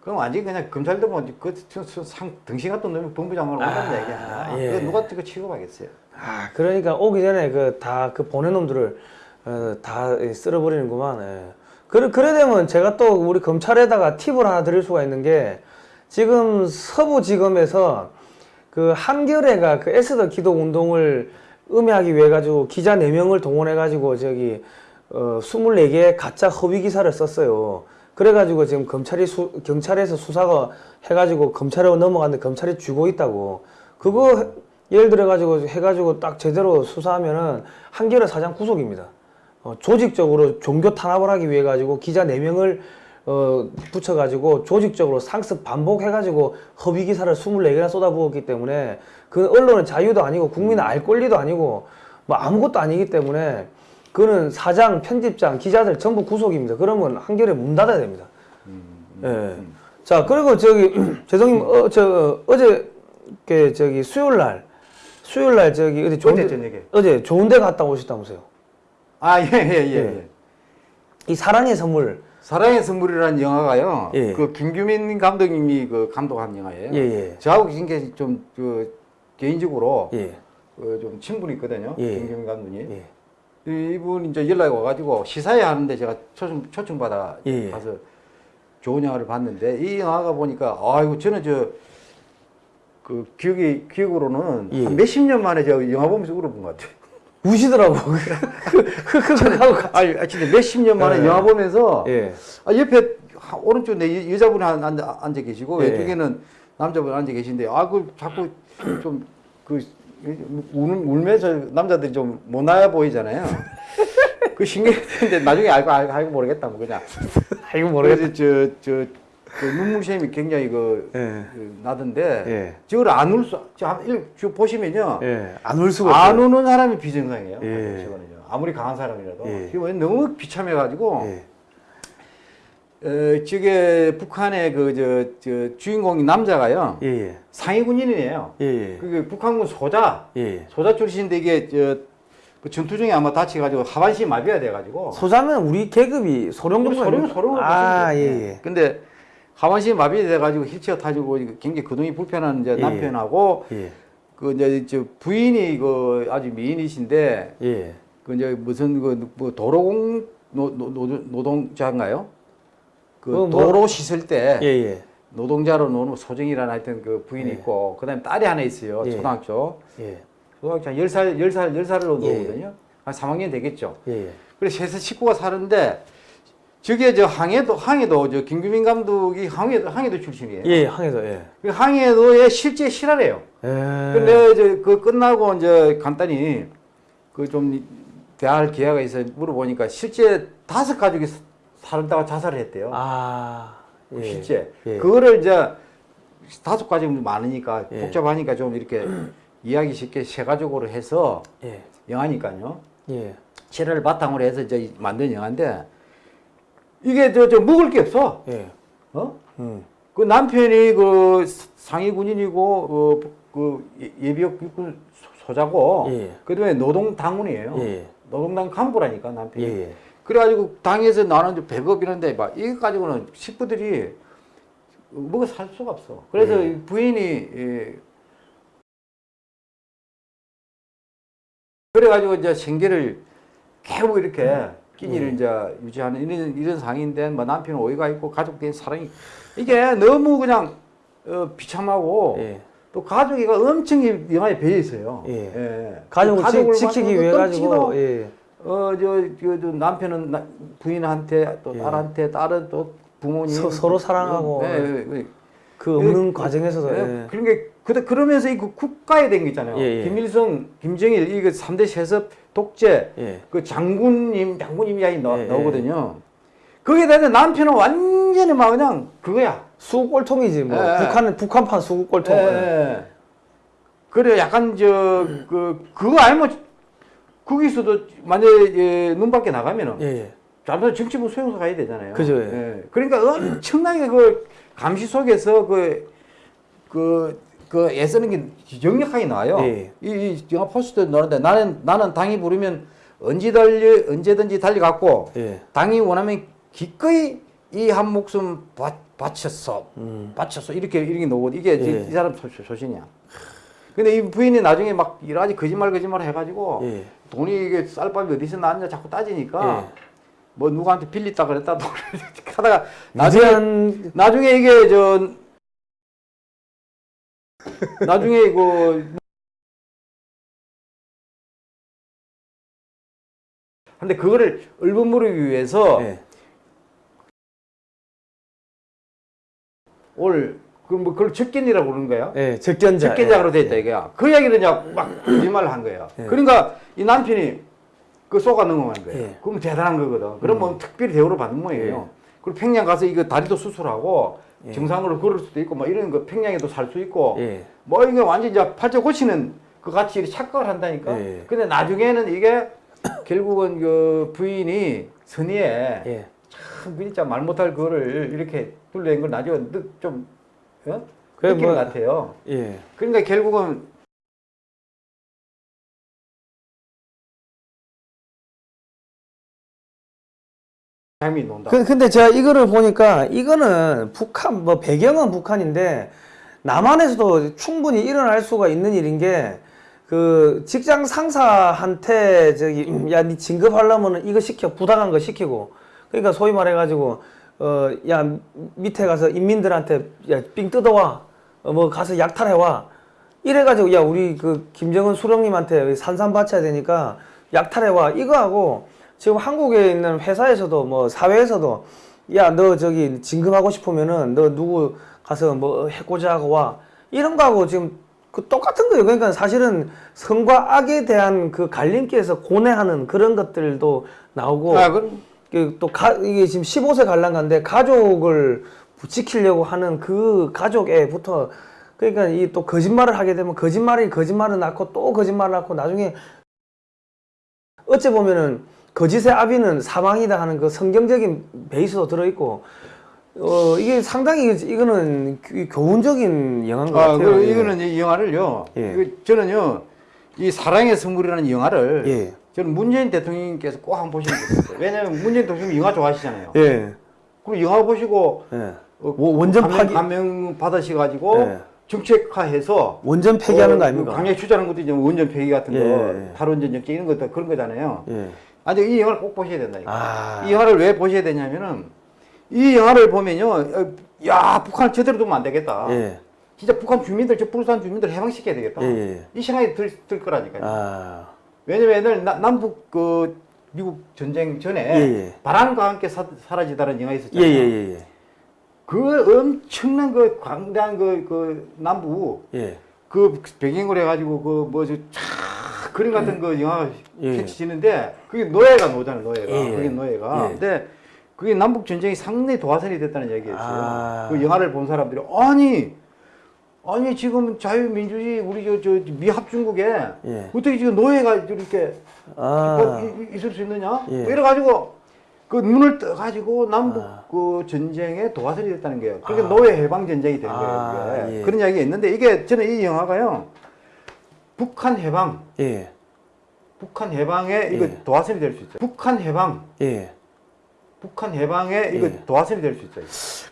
그럼 완전 히 그냥 검찰도 뭐그상 등신 같은 놈이 본부장관을 한다는 아, 얘기야. 예. 그거 누가 이거 취급하겠어요? 아, 그러니까 오기 전에 그다그 보낸 놈들을 어, 다 쓸어버리는구만. 예. 그래, 그래 되면 제가 또 우리 검찰에다가 팁을 하나 드릴 수가 있는 게 지금 서부지검에서 그 한겨레가 그 에스더 기도 운동을 음해하기 위해 가지고 기자 4명을 동원해 가지고 저기 어 24개의 가짜 허위 기사를 썼어요. 그래 가지고 지금 검찰이 수, 경찰에서 수사가 해 가지고 검찰에 넘어갔는데 검찰이 쥐고 있다고. 그거 예를 들어 가지고 해 가지고 딱 제대로 수사하면은 한겨레 사장 구속입니다. 어, 조직적으로 종교 탄압을 하기 위해 가지고 기자 4명을 어, 붙여가지고 조직적으로 상습 반복해가지고 허위 기사를 24개나 쏟아부었기 때문에 그 언론은 자유도 아니고 국민의 알 권리도 아니고 뭐 아무것도 아니기 때문에 그거는 사장, 편집장, 기자들 전부 구속입니다. 그러면 한겨레 문 닫아야 됩니다. 예. 자 그리고 저기 [CLEARS THROAT] 재성님 어, 저 어제 그 저기 수요일 날 수요일 날 저기 어디 좋은 데, 저녁에. 어제 좋은 데 갔다 오셨다면서요? 아, 예, 예, 예. 예. 예. 이 사랑의 선물 사랑의 선물이라는 영화가요. 예. 그 김규민 감독님이 그 감독한 영화예요. 예예 저하고 굉장히 좀그 개인적으로 예. 그 좀 친분이 있거든요. 예. 김규민 감독님. 예. 이- 이분 이제 연락이 와가지고 시사회 하는데 제가 초청 초청 받아 예. 가서 좋은 영화를 봤는데 이 영화가 보니까 아이고 저는 저 그 기억이 기억으로는 예. 한 몇십 년 만에 저 영화 보면서 울어본 것 같아요. 우시더라고. [LAUGHS] 그, 그, 그, 그거하고 같이. 아니 아, 진짜 몇십 년 만에 예. 영화 보면서 예. 아, 옆에 하- 오른쪽 내 여- 여자분이 한- 앉아, 앉아 계시고 예. 왼쪽에는 남자분 앉아 계신데 아 그 자꾸 좀그 우는 울면서 남자들이 좀 못나야 보이잖아요. [LAUGHS] 그 신기했는데 나중에 알고 알고, 알고 모르겠다 뭐 그냥. 아이고, 모르겠다. 저저 그 눈물샘이 굉장히 그, 예. 그 나던데 예. 저걸 안 울 수, 저 한- 일- 저 보시면요. 예. 안울 수가 안 없어요. 우는 사람이 비정상이에요. 예. 저거는요. 아무리 강한 사람이라도. 예. 이거 너무 비참해가지고 예. 어, 저게 북한의 그 저 저 주인공이 남자가요 예. 예. 상위 군인이에요. 그게 북한군 소자 예. 소자 출신인데 이게 저 그 전투 중에 아마 다쳐가지고 하반신 마비가 돼가지고 소자면 우리 계급이 소령 정도 소령 소령 아, 예, 예. 근데 하반신 마비 돼가지고 휠체어 타지고 굉장히 거동이 불편한 이제 예. 남편하고 예. 그 이제 저 부인이 그 아주 미인이신데 예. 그 이제 무슨 그 뭐 도로공 노, 노, 노, 노동자인가요? 그 어, 뭐- 도로 씻을 때 예. 예. 노동자로 노는 소정이라는 하여튼 그 부인이 예. 있고 그다음에 딸이 하나 있어요 예. 초등학교 예. 초등학교 한 10살 10살 10살로 예. 노거든요 한 3학년 되겠죠 예. 그래서 셋 식구가 사는데 저게 저 황해도 황해도 저 김규민 감독이 황해도 황해도 출신이에요 예. 항에서 예. 그 황해도의 실제 실화래요 예. 근데 이제 그 끝나고 이제 간단히 그 좀 대화할 기회가 있어 물어보니까 실제 다섯 가족이 사- 살다가 자살을 했대요. 아. 예. 실제 예. 그거를 이제 다섯 가족이 많으니까 예. 복잡하니까 좀 이렇게 [CLEARS THROAT] 이야기 쉽게 세 가족으로 해서 예. 영화니까요. 예. 실화를 바탕으로 해서 이제 만든 영화인데 이게 저, 저 먹을 게 없어. 예. 어? 음. 그 남편이 그 상위 군인이고 어, 그 예- 예비역 육군 소- 소자고 예. 그다음에 노동 당군이에요. 예. 노동당 간부라니까 남편이. 예. 예. 그래가지고 당에서 나는 이제 배급 이런데 막 이거 가지고는 식구들이 먹어 살 수가 없어. 그래서 예. 이 부인이 예, 그래가지고 이제 생계를 계속 이렇게 끼니를 예. 이제 유지하는 이런 이런 상인데 뭐 남편은 오해가 있고 가족들의 사랑이 이게 너무 그냥 어, 비참하고 예. 또 가족이가 엄청 이 영화에 배어 있어요. 예. 가족을 가족을 지, 만나고 위해 가지고 예. 어, 저, 저, 저 남편은 나- 부인한테 또 예. 딸한테 딸은 또 부모님 서- 서로 사랑하고. 네, 네, 네. 그 없는 예, 과정에서도 예. 예. 그러니까 그 그러면서 이그 국가에 된거 있잖아요. 예, 예. 김일성, 김정일 이거 삼대 세습 독재 예. 그 장군님 장군님 이야기 나, 예, 예. 나오거든요. 거기에 대해서 남편은 완전히 막 그냥 그거야. 수국골통이지 뭐 예. 북한 북한판 수국골통. 예, 예. 그래 약간 저 그 그거 알면 거기서도 만약에 예, 눈 밖에 나가면은 예. 예. 잠깐 정치부 수용소 가야 되잖아요. 그죠. 그러니까 엄청나게 그 감시 속에서 그, 그, 그 애쓰는 게 역력하게 나와요. 예. 이, 이 영화 포스터 나오는데 나는, 나는 당이 부르면 언제 달리, 언제든지 달려갔고 예. 당이 원하면 기꺼이 이 한 목숨 바, 바쳤어. 바쳤어. 이렇게, 이렇게 나오고 이게 이- 음. 예. 이 사람 소, 소- 소신이야. 근데 이 부인이 나중에 막 여러 가지 거짓말 거짓말 해가지고 예. 돈이 이게 쌀밥이 어디서 나왔냐 자꾸 따지니까 예. 뭐 누구한테 빌렸다 그랬다 또 하다가 나중에 무제한 나중에 이게 저 나중에 이거 근데 그거를 얼버무리기 위해서 예. 올 그뭐 그걸 적견이라고 그러는 거예요. 예, 적견자. 적견자로 예. 돼 있다 이게. 그 이야기를 이제 막 거짓말을 한 거예요. 예. 그러니까 이 남편이 그 쏘가 넘어간 거예요. 예. 그럼 대단한 거거든. 그러면 특별히 대우를 받는 모양이에요. 그리고 평양 가서 이거 다리도 수술하고 예. 정상으로 걸을 수도 있고 뭐 이런 거 평양에도 살 수 있고 예. 뭐 이게 완전 이제 팔자 고치는 그 같이 착각을 한다니까. 예. 근데 나중에는 이게 [COUGHS] 결국은 그 부인이 선의에 예. 참 진짜 말 못할 그거를 이렇게 둘러댄 걸 나중에 느- 좀 어? 그래, 느낀 뭐- 것 같아요. 예. 그러니까 결국은 잠이 논다. 그, 근데 제가 이거를 보니까 이거는 북한 뭐 배경은 북한인데 남한에서도 충분히 일어날 수가 있는 일인 게 그 직장 상사한테 저기 야니 진급하려면은 이거 시켜 부당한 거 시키고. 그러니까 소위 말해 가지고 어 야 밑에 가서 인민들한테 야삥 뜯어와. 어, 뭐 가서 약탈해 와. 이래 가지고 야 우리 그 김정은 수령님한테 산산 바쳐야 되니까 약탈해 와. 이거 하고 지금 한국에 있는 회사에서도 뭐 사회에서도 야 너 저기 진급하고 싶으면은 너 누구 가서 뭐 해코지 하고 와 이런 거하고 지금 그 똑같은 거예요. 그러니까 사실은 선과 악에 대한 그 갈림길에서 고뇌하는 그런 것들도 나오고 아, 그럼 그또 가, 이게 지금 15세 관람가인데 가족을 지키려고 하는 그 가족에부터 그러니까 이 또 거짓말을 하게 되면 거짓말이 거짓말을 낳고 또 거짓말을 낳고 나중에 어찌 보면은 거짓의 아비는 사망이다 하는 그 성경적인 베이스도 들어있고 어 이게 상당히 이거는 교- 교훈적인 영화인 것 아, 같아요. 그, 예. 이거는 이 영화를요. 예. 이거 저는요. 이 사랑의 선물이라는 영화를 예. 저는 문재인 대통령님께서 꼭 한번 보시면 좋겠어요. 왜냐면 문재인 대통령이 영화 좋아하시잖아요. 예. 그럼 영화 보시고 예. 어, 워- 원전 파기 감명 받으셔가지고 예. 정책화해서 원전 폐기하는 어, 거 아닙니까? 그 강력 추자는 것도 이제 원전 폐기 같은 거, 예, 예. 탈원전 정책 이런 것도 그런 거잖아요. 예. 아니 이 영화를 꼭 보셔야 된다니까. 아. 이 영화를 왜 보셔야 되냐면은 이 영화를 보면요, 어, 야 북한 제대로 두면 안 되겠다. 예. 진짜 북한 주민들, 저 부르산 주민들 해방시켜야 되겠다. 예, 예. 이 생각이 들, 들 거라니까요. 아. 왜냐면 나- 남북 그 미국 전쟁 전에 예, 예. 바람과 함께 사, 사라지다는 영화 예, 있었잖아요. 예, 예, 예. 그 엄청난 그 광대한 그, 그 남부 예. 그 배경으로 해가지고 그 뭐저 그림 같은 그 영화가 예. 펼쳐지는데 그게 노예가 노잖아요 노예가 예, 예. 그게 노예가 예. 근데 그게 남북 전쟁이 상당히 도화선이 됐다는 얘기였어요 아. 그 영화를 본 사람들이 아니 아니 지금 자유민주주의 우리 저, 저 미합 중국에 예. 어떻게 지금 노예가 이렇게 아. 이- 이- 있을 수 있느냐 예. 뭐 이래 가지고 그 눈을 떠가지고 남북 아. 그 전쟁에 도화선이 됐다는 거예요 그러니까 노예 해방 전쟁이 된 아, 거예요 이게. 예. 그런 이야기가 있는데 이게 저는 이 영화가요 북한 해방 예. 북한 해방에 이거 예. 도화선이 될 수 있어요. 북한 해방, 예. 북한 해방에 이거 예. 도화선이 될 수 있어요.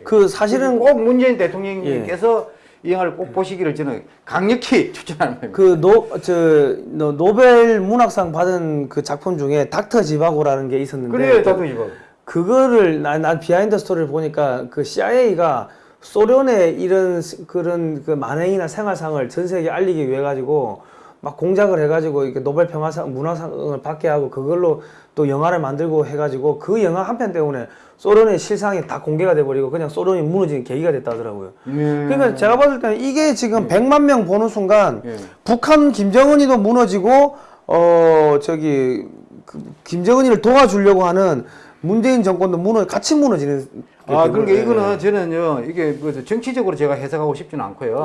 그 사실은 꼭 문재인 대통령님께서 이 영화를 꼭 보시기를 저는 강력히 [LAUGHS] 추천하는 겁니다. 그노저 노벨 문학상 받은 그 작품 중에 닥터 지바고라는 게 있었는데 그래요, 저도 이거. 그거를 나, 나 behind story를 보니까 그 CIA가 소련의 이런 스- 그런 그 만행이나 생활상을 전 세계에 알리기 위해 가지고 막 공작을 해가지고 이렇게 노벨 평화상 문화상을 받게 하고 그걸로 또 영화를 만들고 해가지고 그 영화 한 편 때문에 소련의 실상이 다 공개가 돼버리고 그냥 소련이 무너지는 계기가 됐다 하더라고요. 그러니까 제가 봤을 때는 이게 지금 100만 명 보는 순간 예. 북한 김정은이도 무너지고 어 저기 그 김정은이를 도와주려고 하는 문재인 정권도 무너 같이 무너지는 아, 그러니까 예. 이거는 저는요, 이게 뭐 정치적으로 제가 해석하고 싶지는 않고요.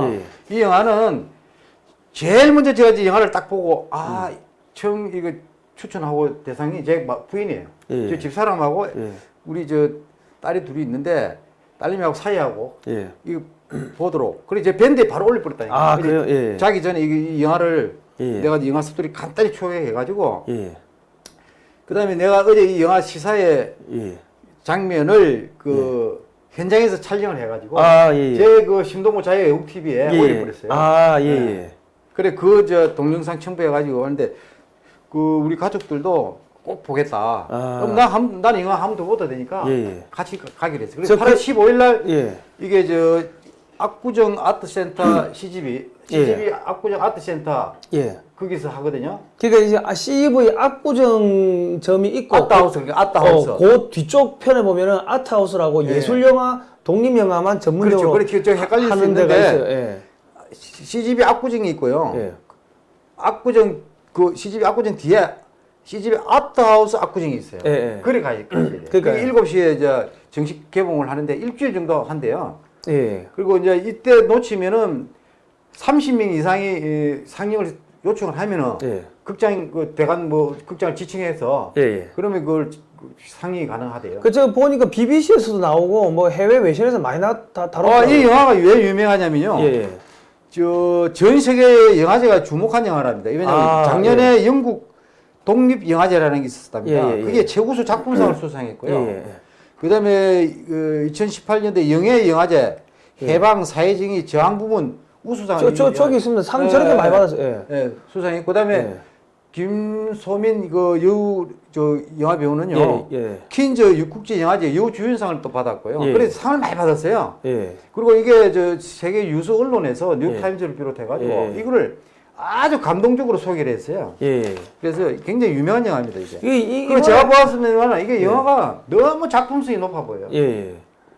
예. 이 영화는 제일 먼저 제가 이 영화를 딱 보고, 아, 처음 이거 추천하고 대상이 제 마- 부인이에요. 예. 저 집사람하고 예. 우리 저 딸이 둘이 있는데 딸님하고 사이하고 예. 이거 보도록 그래 이제 밴드에 바로 올릴 뻔했다니까. 아, 그래요? 예. 자기 전에 이, 이 영화를 예. 내가 영화 스토리 간단히 초회해가지고 예. 그다음에 내가 어제 이 영화 시사회 예. 장면을 그 현장에서 촬영을 해가지고 아, 예. 예. 제그 심동보 자유 외국 TV에 예. 올려버렸어요. 아, 예, 네. 예. 그래 그 저 동영상 첨부해가지고 하는데 그 우리 가족들도 꼭 보겠다. 아. 그럼 나 한 나는 영화 한번더 보다 되니까 예, 예. 같이 가- 가기로 했어. 그래서 저 8월 그- 15일 날 예. 이게 저 압구정 아트센터 CGV CGV 예. 압구정 아트센터 예. 거기서 하거든요. 그러니까 이제 아, CV 압구정점이 있고 아트하우스 그러니까 아트하우스. 어, 그 뒤쪽 편에 보면은 아트하우스라고 예. 예술 영화, 독립 영화만 전문적으로 그렇죠. 그렇게 좀 헷갈릴 수 하는 데가 있는데. 예. CGV 압구정이 있고요. 예. 압구정 그 CGV 압구정 뒤에 CGV 아트하우스 압구정이 있어요. 예, 예. 그래 가야 돼요. [CLEARS THROAT] 그러니까요. 그게 7시에 저 정식 개봉을 하는데 일주일 정도 한대요. 예. 그리고 이제 이때 놓치면은 30명 이상이 이 상영을 요청을 하면은 예. 극장 그 대관 뭐 극장을 지칭해서 예. 예. 그러면 그걸 상영이 가능하대요. 그저 보니까 BBC에서도 나오고 뭐 해외 외신에서 많이 나 다, 아, 다뤘더라고요. 이 영화가 왜 유명하냐면요. 예. 예. 저전 세계 영화제가 주목한 영화랍니다. 왜냐면 아, 작년에 영국 독립 영화제라는 게 있었답니다. 예, 예, 예. 그게 최우수 작품상을 수상했고요. 예, 예. 그다음에 그 2018년도 영예 영화제 예. 해방 사회정의 저항 부문 우수상 저, 저, 저기 있습니다. 상 저렇게 많이 받았어요. 예. 예, 수상했고 그다음에 예. 김소민 그 여우 저 영화 배우는요. 예, 예. 퀸즈 육국제 영화제 여우 주연상을 또 받았고요. 예. 그래서 상을 많이 받았어요. 예. 그리고 이게 저 세계 유수 언론에서 뉴욕 예. 타임즈를 비롯해 가지고 예. 이거를 아주 감동적으로 소개를 했어요. 예. 그래서 굉장히 유명한 영화입니다 이게. 이 그리고 이번에- 제가 보았으면 이게 영화가 너무 작품성이 높아 보여요.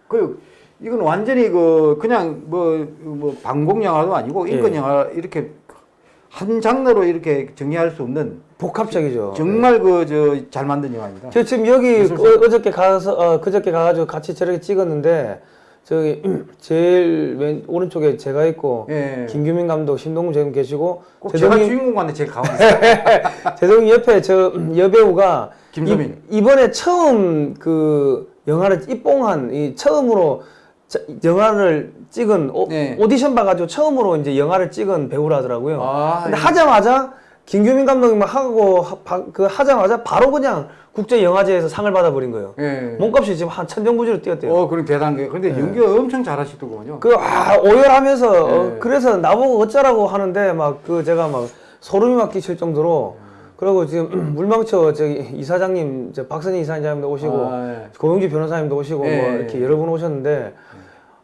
그 이건 완전히 그 그냥 뭐, 뭐 방공 영화도 아니고 인권 예. 영화 이렇게 한 장르로 이렇게 정리할 수 없는 복합적이죠. 정말 그 저 잘 만든 영화입니다. 저 지금 여기 예술상. 어, 어저께 가서 어, 그저께 가가지고 같이 저렇게 찍었는데 저기 [CLEARS THROAT] 제일 왼 오른쪽에 제가 있고 예. 김규민 감독, 신동훈 지금 계시고 꼭 제가 주인공 같은데 제가 가운데. [LAUGHS] 제동이 옆에 저 음, 여배우가 김소민. 이, 번에 처음 그 영화를 입봉한 이 처음으로 자- 영화를 찍은 오, 네. 오디션 봐가지고 처음으로 이제 영화를 찍은 배우라더라고요. 아, 근데 예. 하자마자 김규민 감독이 막 하고 하, 바- 그 하자마자 바로 그냥 국제 영화제에서 상을 받아버린 거예요. 예. 몸값이 지금 한 천정부지로 뛰었대요. 어, 그럼 대단한 게. 근데 연기가 엄청 잘하시더군요. 그 아, 오열하면서 어, 네. 그래서 나보고 어쩌라고 하는데 막 그 제가 막 소름이 막 끼칠 정도로 그리고 지금 [CLEARS THROAT] 물망초 저기 이사장님 저 박선희 이사장님도 오시고 아, 예. 고용주 변호사님도 오시고 예, 뭐 예, 이렇게 예. 여러 분 오셨는데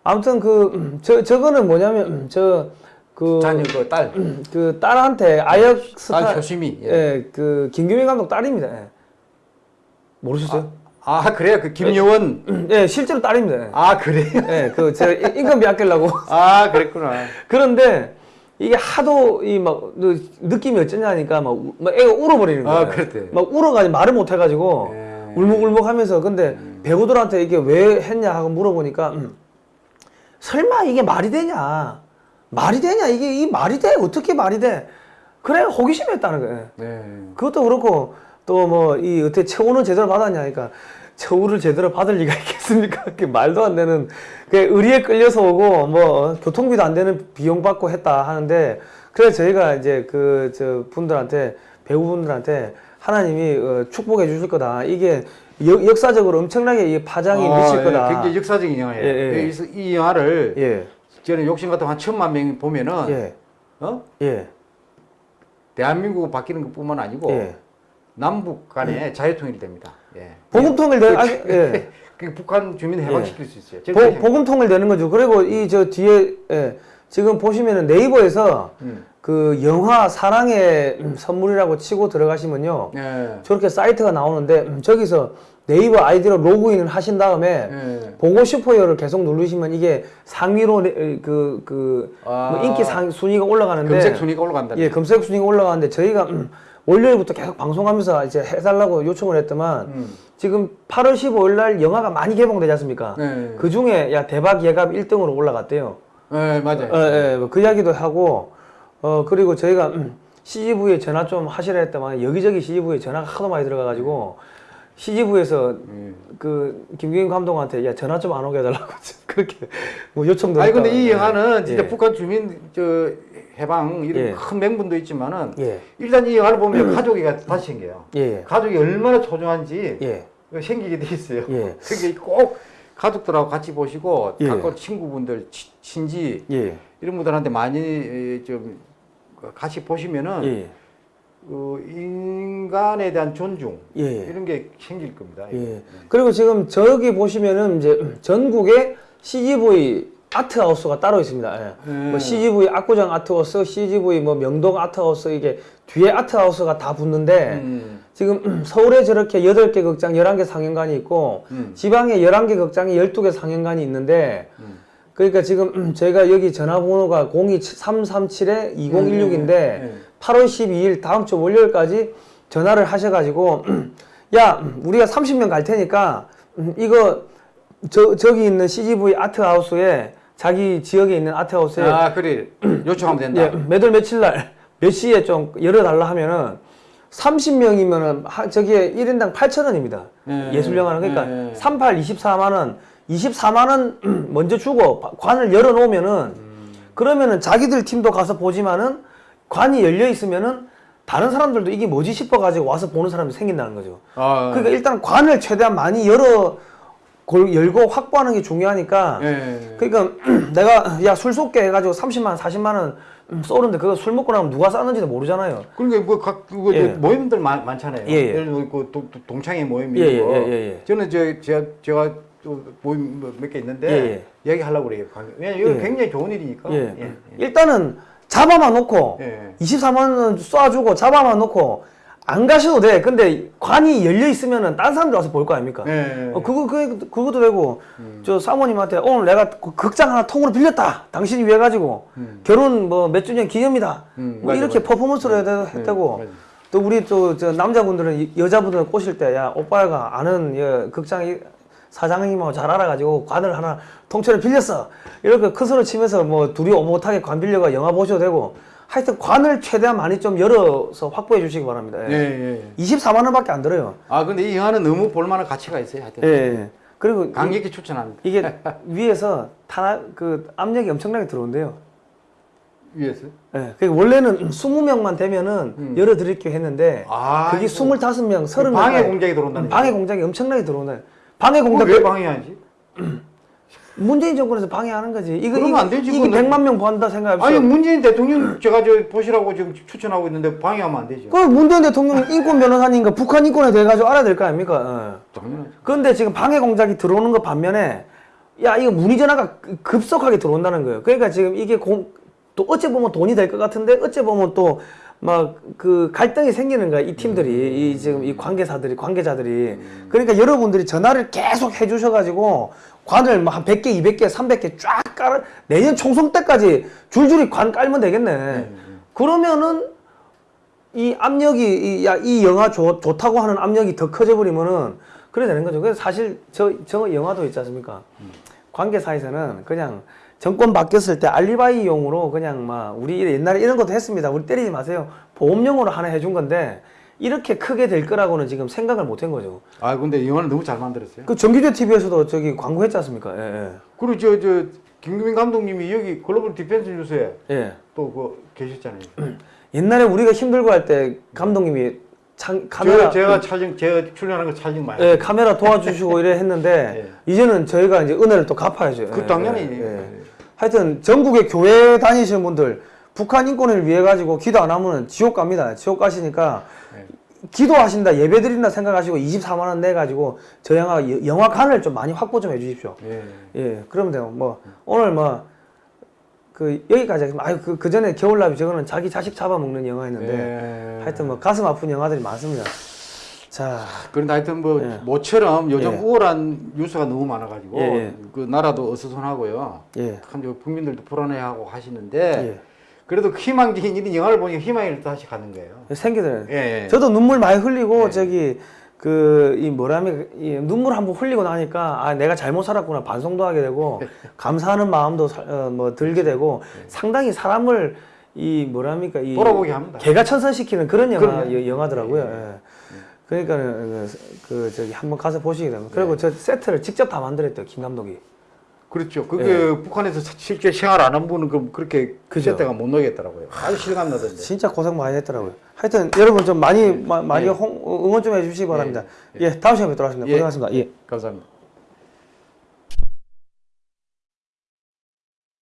아무튼 그 저 저거는 뭐냐면 저 그 자녀 그 딸. [CLEARS THROAT] 그 딸한테 아역 스타 딸 효심이. 예. 예, 그 김규민 감독 딸입니다. 예. 모르셨어요? 아, 그래요? 그 김여원. 예, 실제로 딸입니다. 예. 아, 그래요? 예, 그 제가 인- 인건비 아끼려고 [LAUGHS] 아, 그랬구나. 그런데 이게 하도 이 막 느낌이 어쩌냐니까 막, 우- 막 애가 울어버리는 거예요. 아, 그랬대요. 막 울어가지고 말을 못 해가지고 예. 울먹울먹하면서 근데 배우들한테 이게 왜 했냐 하고 물어보니까 음, 설마 이게 말이 되냐? 말이 되냐? 이게 이 말이 돼? 어떻게 말이 돼? 그래 호기심했다는 거예요. 네. 그것도 그렇고 또 뭐 이 어떻게 처우는 제대로 받았냐 그러니까 처우를 제대로 받을 리가 [LAUGHS] 있겠습니까? 그 말도 안 되는 그 의리에 끌려서 오고 뭐 교통비도 안 되는 비용 받고 했다 하는데 그래서 저희가 이제 그 저 분들한테 배우분들한테 하나님이 어, 축복해 주실 거다 이게 역, 역사적으로 엄청나게 이 파장이 어, 미칠 예, 거다. 굉장히 역사적인 영화예요. 예, 예. 이 영화를 예, 저는 욕심 같은 한 천만 명이 보면은 예, 어? 예, 대한민국 바뀌는 것뿐만 아니고 예. 남북 간에 자유통일이 됩니다. 예. 보금통일 되, 아, 예. [LAUGHS] 그 북한 주민 해방시킬 수 있어요. 보, 보금통일 되는 거죠. 그리고 이 저 뒤에 예, 지금 보시면은 네이버에서 음. 그 영화 사랑의 음, 선물이라고 치고 들어가시면요. 예. 저렇게 사이트가 나오는데 음, 저기서 네이버 아이디로 로그인을 하신 다음에 예. 보고 싶어요를 계속 누르시면 이게 상위로 네, 그, 그, 아. 뭐 인기 상, 순위가 올라가는데 검색 순위가 올라간다. 예, 검색 순위가 올라가는데 저희가 음, 월요일부터 계속 방송하면서 이제 해달라고 요청을 했더만 음. 지금 8월 15일 날 영화가 많이 개봉되지 않습니까? 네. 그 중에 야 대박 예갑 1등으로 올라갔대요. 예, 맞아요. 어, 예, 뭐그 이야기도 하고 어 그리고 저희가 음, CGV에 전화 좀 하시라 했더만 여기저기 CGV에 전화가 하도 많이 들어가가지고 CGV에서 음. 그 김규현 감독한테 야 전화 좀 안 오게 해달라고 [LAUGHS] 그렇게 뭐 요청도 아니 근데 이. 영화는 진짜 예. 북한 주민 저 해방 이런 예. 큰 명분도 있지만은 예. 일단 이 영화를 보면 [CLEARS THROAT] 가족이 다시 생겨요. 예. 가족이 얼마나 소중한지 예. 생기게 돼 있어요. 예. [LAUGHS] 그게 꼭 가족들하고 같이 보시고 예. 가까운 친구분들, 치- 친지 예. 이런 분들한테 많이 에, 좀 같이 보시면은 예. 그 인간에 대한 존중 예. 이런 게 생길 겁니다. 예. 그리고 지금 저기 보시면은 이제 전국에 CGV 아트하우스가 따로 있습니다. 예. 음. 뭐 CGV 압구정 아트하우스, CGV 뭐 명동 아트하우스 이게 뒤에 아트하우스가 다 붙는데 음. 지금 [CLEARS THROAT] 서울에 저렇게 8개 극장 11개 상영관이 있고 음. 지방에 11개 극장에 12개 상영관이 있는데 음. 그러니까 지금 [CLEARS THROAT] 저희가 여기 전화번호가 02337-2016인데 네. 8월 12일 다음 주 월요일까지 전화를 하셔가지고 [CLEARS THROAT] 야 우리가 30명 갈 테니까 음, 이거 저 저기 있는 CGV 아트하우스에 자기 지역에 있는 아트하우스에 아 그래 [CLEARS THROAT] 요청하면 된다. 예, 몇월 며칠 날 [LAUGHS] 몇 시에 좀 열어달라 하면은 30명이면은 저기에 1인당 8,000원입니다. 예, 예술영화는 그러니까 예, 예. 38, 24만 원, 24만 원 [CLEARS THROAT] 먼저 주고 바- 관을 열어 놓으면은 그러면은 자기들 팀도 가서 보지만은 관이 열려 있으면은 다른 사람들도 이게 뭐지 싶어 가지고 와서 보는 사람이 생긴다는 거죠. 아, 그러니까 일단 관을 최대한 많이 열어 골- 열고 확보하는 게 중요하니까 예. 그러니까 [CLEARS THROAT] 내가 야술 쏠게 해가지고 30만 원, 40만 원 음, 쏘는데 그거 술 먹고 나면 누가 쐈는지도 모르잖아요. 그러니까 뭐각 그거 예. 모임들 많, 많잖아요. 예, 예. 예를 들어 그 동- 동- 동창회 모임이 예, 예, 있고 예, 예, 예. 저는 저 제가 제가 또 모임 뭐몇개 있는데 예, 이야기 하려고 그래요. 왜냐면 이건 예. 굉장히 좋은 일이니까. 예. 예, 예. 일단은 잡아만 놓고 예. 24만 원 쏴주고 잡아만 놓고 안 가셔도 돼. 근데 관이 열려 있으면은 다른 사람들 와서 볼 거 아닙니까? 예. 어, 그거 그 그것도 되고 음. 저 사모님한테 오늘 내가 그 극장 하나 통으로 빌렸다. 당신이 위해 가지고 결혼 뭐 몇 주년 기념이다. 음, 뭐 맞아, 이렇게 맞아. 퍼포먼스로 해야 네, 했다고. 맞아. 또 우리 또저 남자분들은 이- 여자분들 꼬실 때 야 오빠가 아는 여 극장 이- 사장님하고 잘 알아가지고 관을 하나 통째로 빌렸어. 이렇게 큰 소리 치면서 뭐 둘이 오못하게 관 빌려가 영화 보셔도 되고 하여튼 관을 최대한 많이 좀 열어서 확보해 주시기 바랍니다. 예, 예. 예. 24만 원 밖에 안 들어요. 아 근데 이 영화는 너무 볼만한 가치가 있어요. 하여튼 예, 예. 그리고 강력히 추천합니다. 이, 게 [LAUGHS] 위에서 탄압 그 압력이 엄청나게 들어온대요. 위에서. 예. 그 원래는 20명만 되면은 열어드릴게요 했는데 아, 그게 이거 25명, 30명 방해 공작이 들어온다는 방해 공작이 엄청나게 들어온다. 방해 공작 왜 방해하지? [CLEARS THROAT] 문재인 정권에서 방해하는 거지. 이거 그러면 이거, 안 되지, 그거는. 100만 명 본다 생각해보세요. 아니 문재인 대통령 제가 저 보시라고 지금 추천하고 있는데 방해하면 안 되죠. 그 문재인 대통령 인권 변호사님과 북한 인권에 대해 가지고 알아야 될 거 아닙니까? 예. 당연하죠. 그런데 지금 방해 공작이 들어오는 것 반면에 야 이거 문의 전화가 급- 급속하게 들어온다는 거예요. 그러니까 지금 이게 공, 또 어째 보면 돈이 될 것 같은데 어째 보면 또 막 그 갈등이 생기는 거야 이 팀들이 이 지금 이 관계사들이 관계자들이 그러니까 여러분들이 전화를 계속 해주셔가지고 관을 뭐한 100개, 200개, 300개 쫙 깔아 내년 총선 때까지 줄줄이 관 깔면 되겠네. 그러면은 이 압력이 이, 야, 이 영화 좋, 좋다고 하는 압력이 더 커져 버리면은 그래 되는 거죠. 그래서 사실 저, 저 영화도 있지 않습니까? 관계사에서는 그냥 정권 바뀌었을 때 알리바이용으로 그냥 막 우리 옛날에 이런 것도 했습니다. 우리 때리지 마세요. 보험용으로 하나 해준 건데 이렇게 크게 될 거라고는 지금 생각을 못 한 거죠. 아 근데 이 영화는 너무 잘 만들었어요. 그 정규재 TV에서도 저기 광고했지 않습니까? 예, 그리고 저 저 김규민 감독님이 여기 Global Defense News에 예. 예. 또그 계셨잖아요. [CLEARS THROAT] 옛날에 우리가 힘들고 할 때 감독님이 창, 카메라 제가, 제가 촬영 제가 출연하는 거 촬영 많이. 예, 카메라 도와주시고 이래 했는데 [LAUGHS] 이제는 저희가 이제 은혜를 또 갚아야죠. 그 예, 당연히. 예, 예. 하여튼 전국의 교회 다니시는 분들 북한 인권을 위해 가지고 기도 안 하면 지옥 갑니다. 지옥 가시니까 네. 기도하신다 예배 드린다 생각하시고 24만 원 내 가지고 저 영화 영화관을 좀 많이 확보 좀 해주십시오. 예. 예, 그러면 돼요. 뭐 오늘 뭐 그 여기까지 하겠습니다. 아유 그, 그 전에 겨울나비 저거는 자기 자식 잡아먹는 영화였는데 예. 하여튼 뭐 가슴 아픈 영화들이 많습니다. 자, 그런데 하여튼 뭐 예. 모처럼 요즘 예. 우울한 뉴스가 너무 많아가지고 예, 예. 그 나라도 어수선하고요. 예, 참 국민들도 불안해하고 하시는데 예. 그래도 희망적인 이런 영화를 보니까 희망이 다시 가는 거예요. 생기들. 예. 예. 저도 눈물 많이 흘리고 예. 저기 그 이 뭐라면 이 눈물 한번 흘리고 나니까 아 내가 잘못 살았구나 반성도 하게 되고 [LAUGHS] 감사하는 마음도 사- 어, 뭐 들게 되고 상당히 사람을 이 뭐랍니까 이 돌아보게 합니다. 개가 천선시키는 그런 영화 그럼요. 여- 영화더라고요. 예. 그러니까는 그, 그 저기 한번 가서 보시게 되면 그리고 저 세트를 직접 다 만들었대요 김 감독이. 그렇죠. 그게 북한에서 실제 생활 안 한 분은 그 그렇게 그죠. 세대가 못 나겠더라고요. 아주 실감 나던데. 진짜 고생 많이 했더라고요. 하여튼 여러분 좀 많이 마- 많이 예. 홍- 응원 좀 해주시기 바랍니다. 예, 다음 시간에 뵙도록 하겠습니다. 예. 고생하셨습니다. 예. 감사합니다.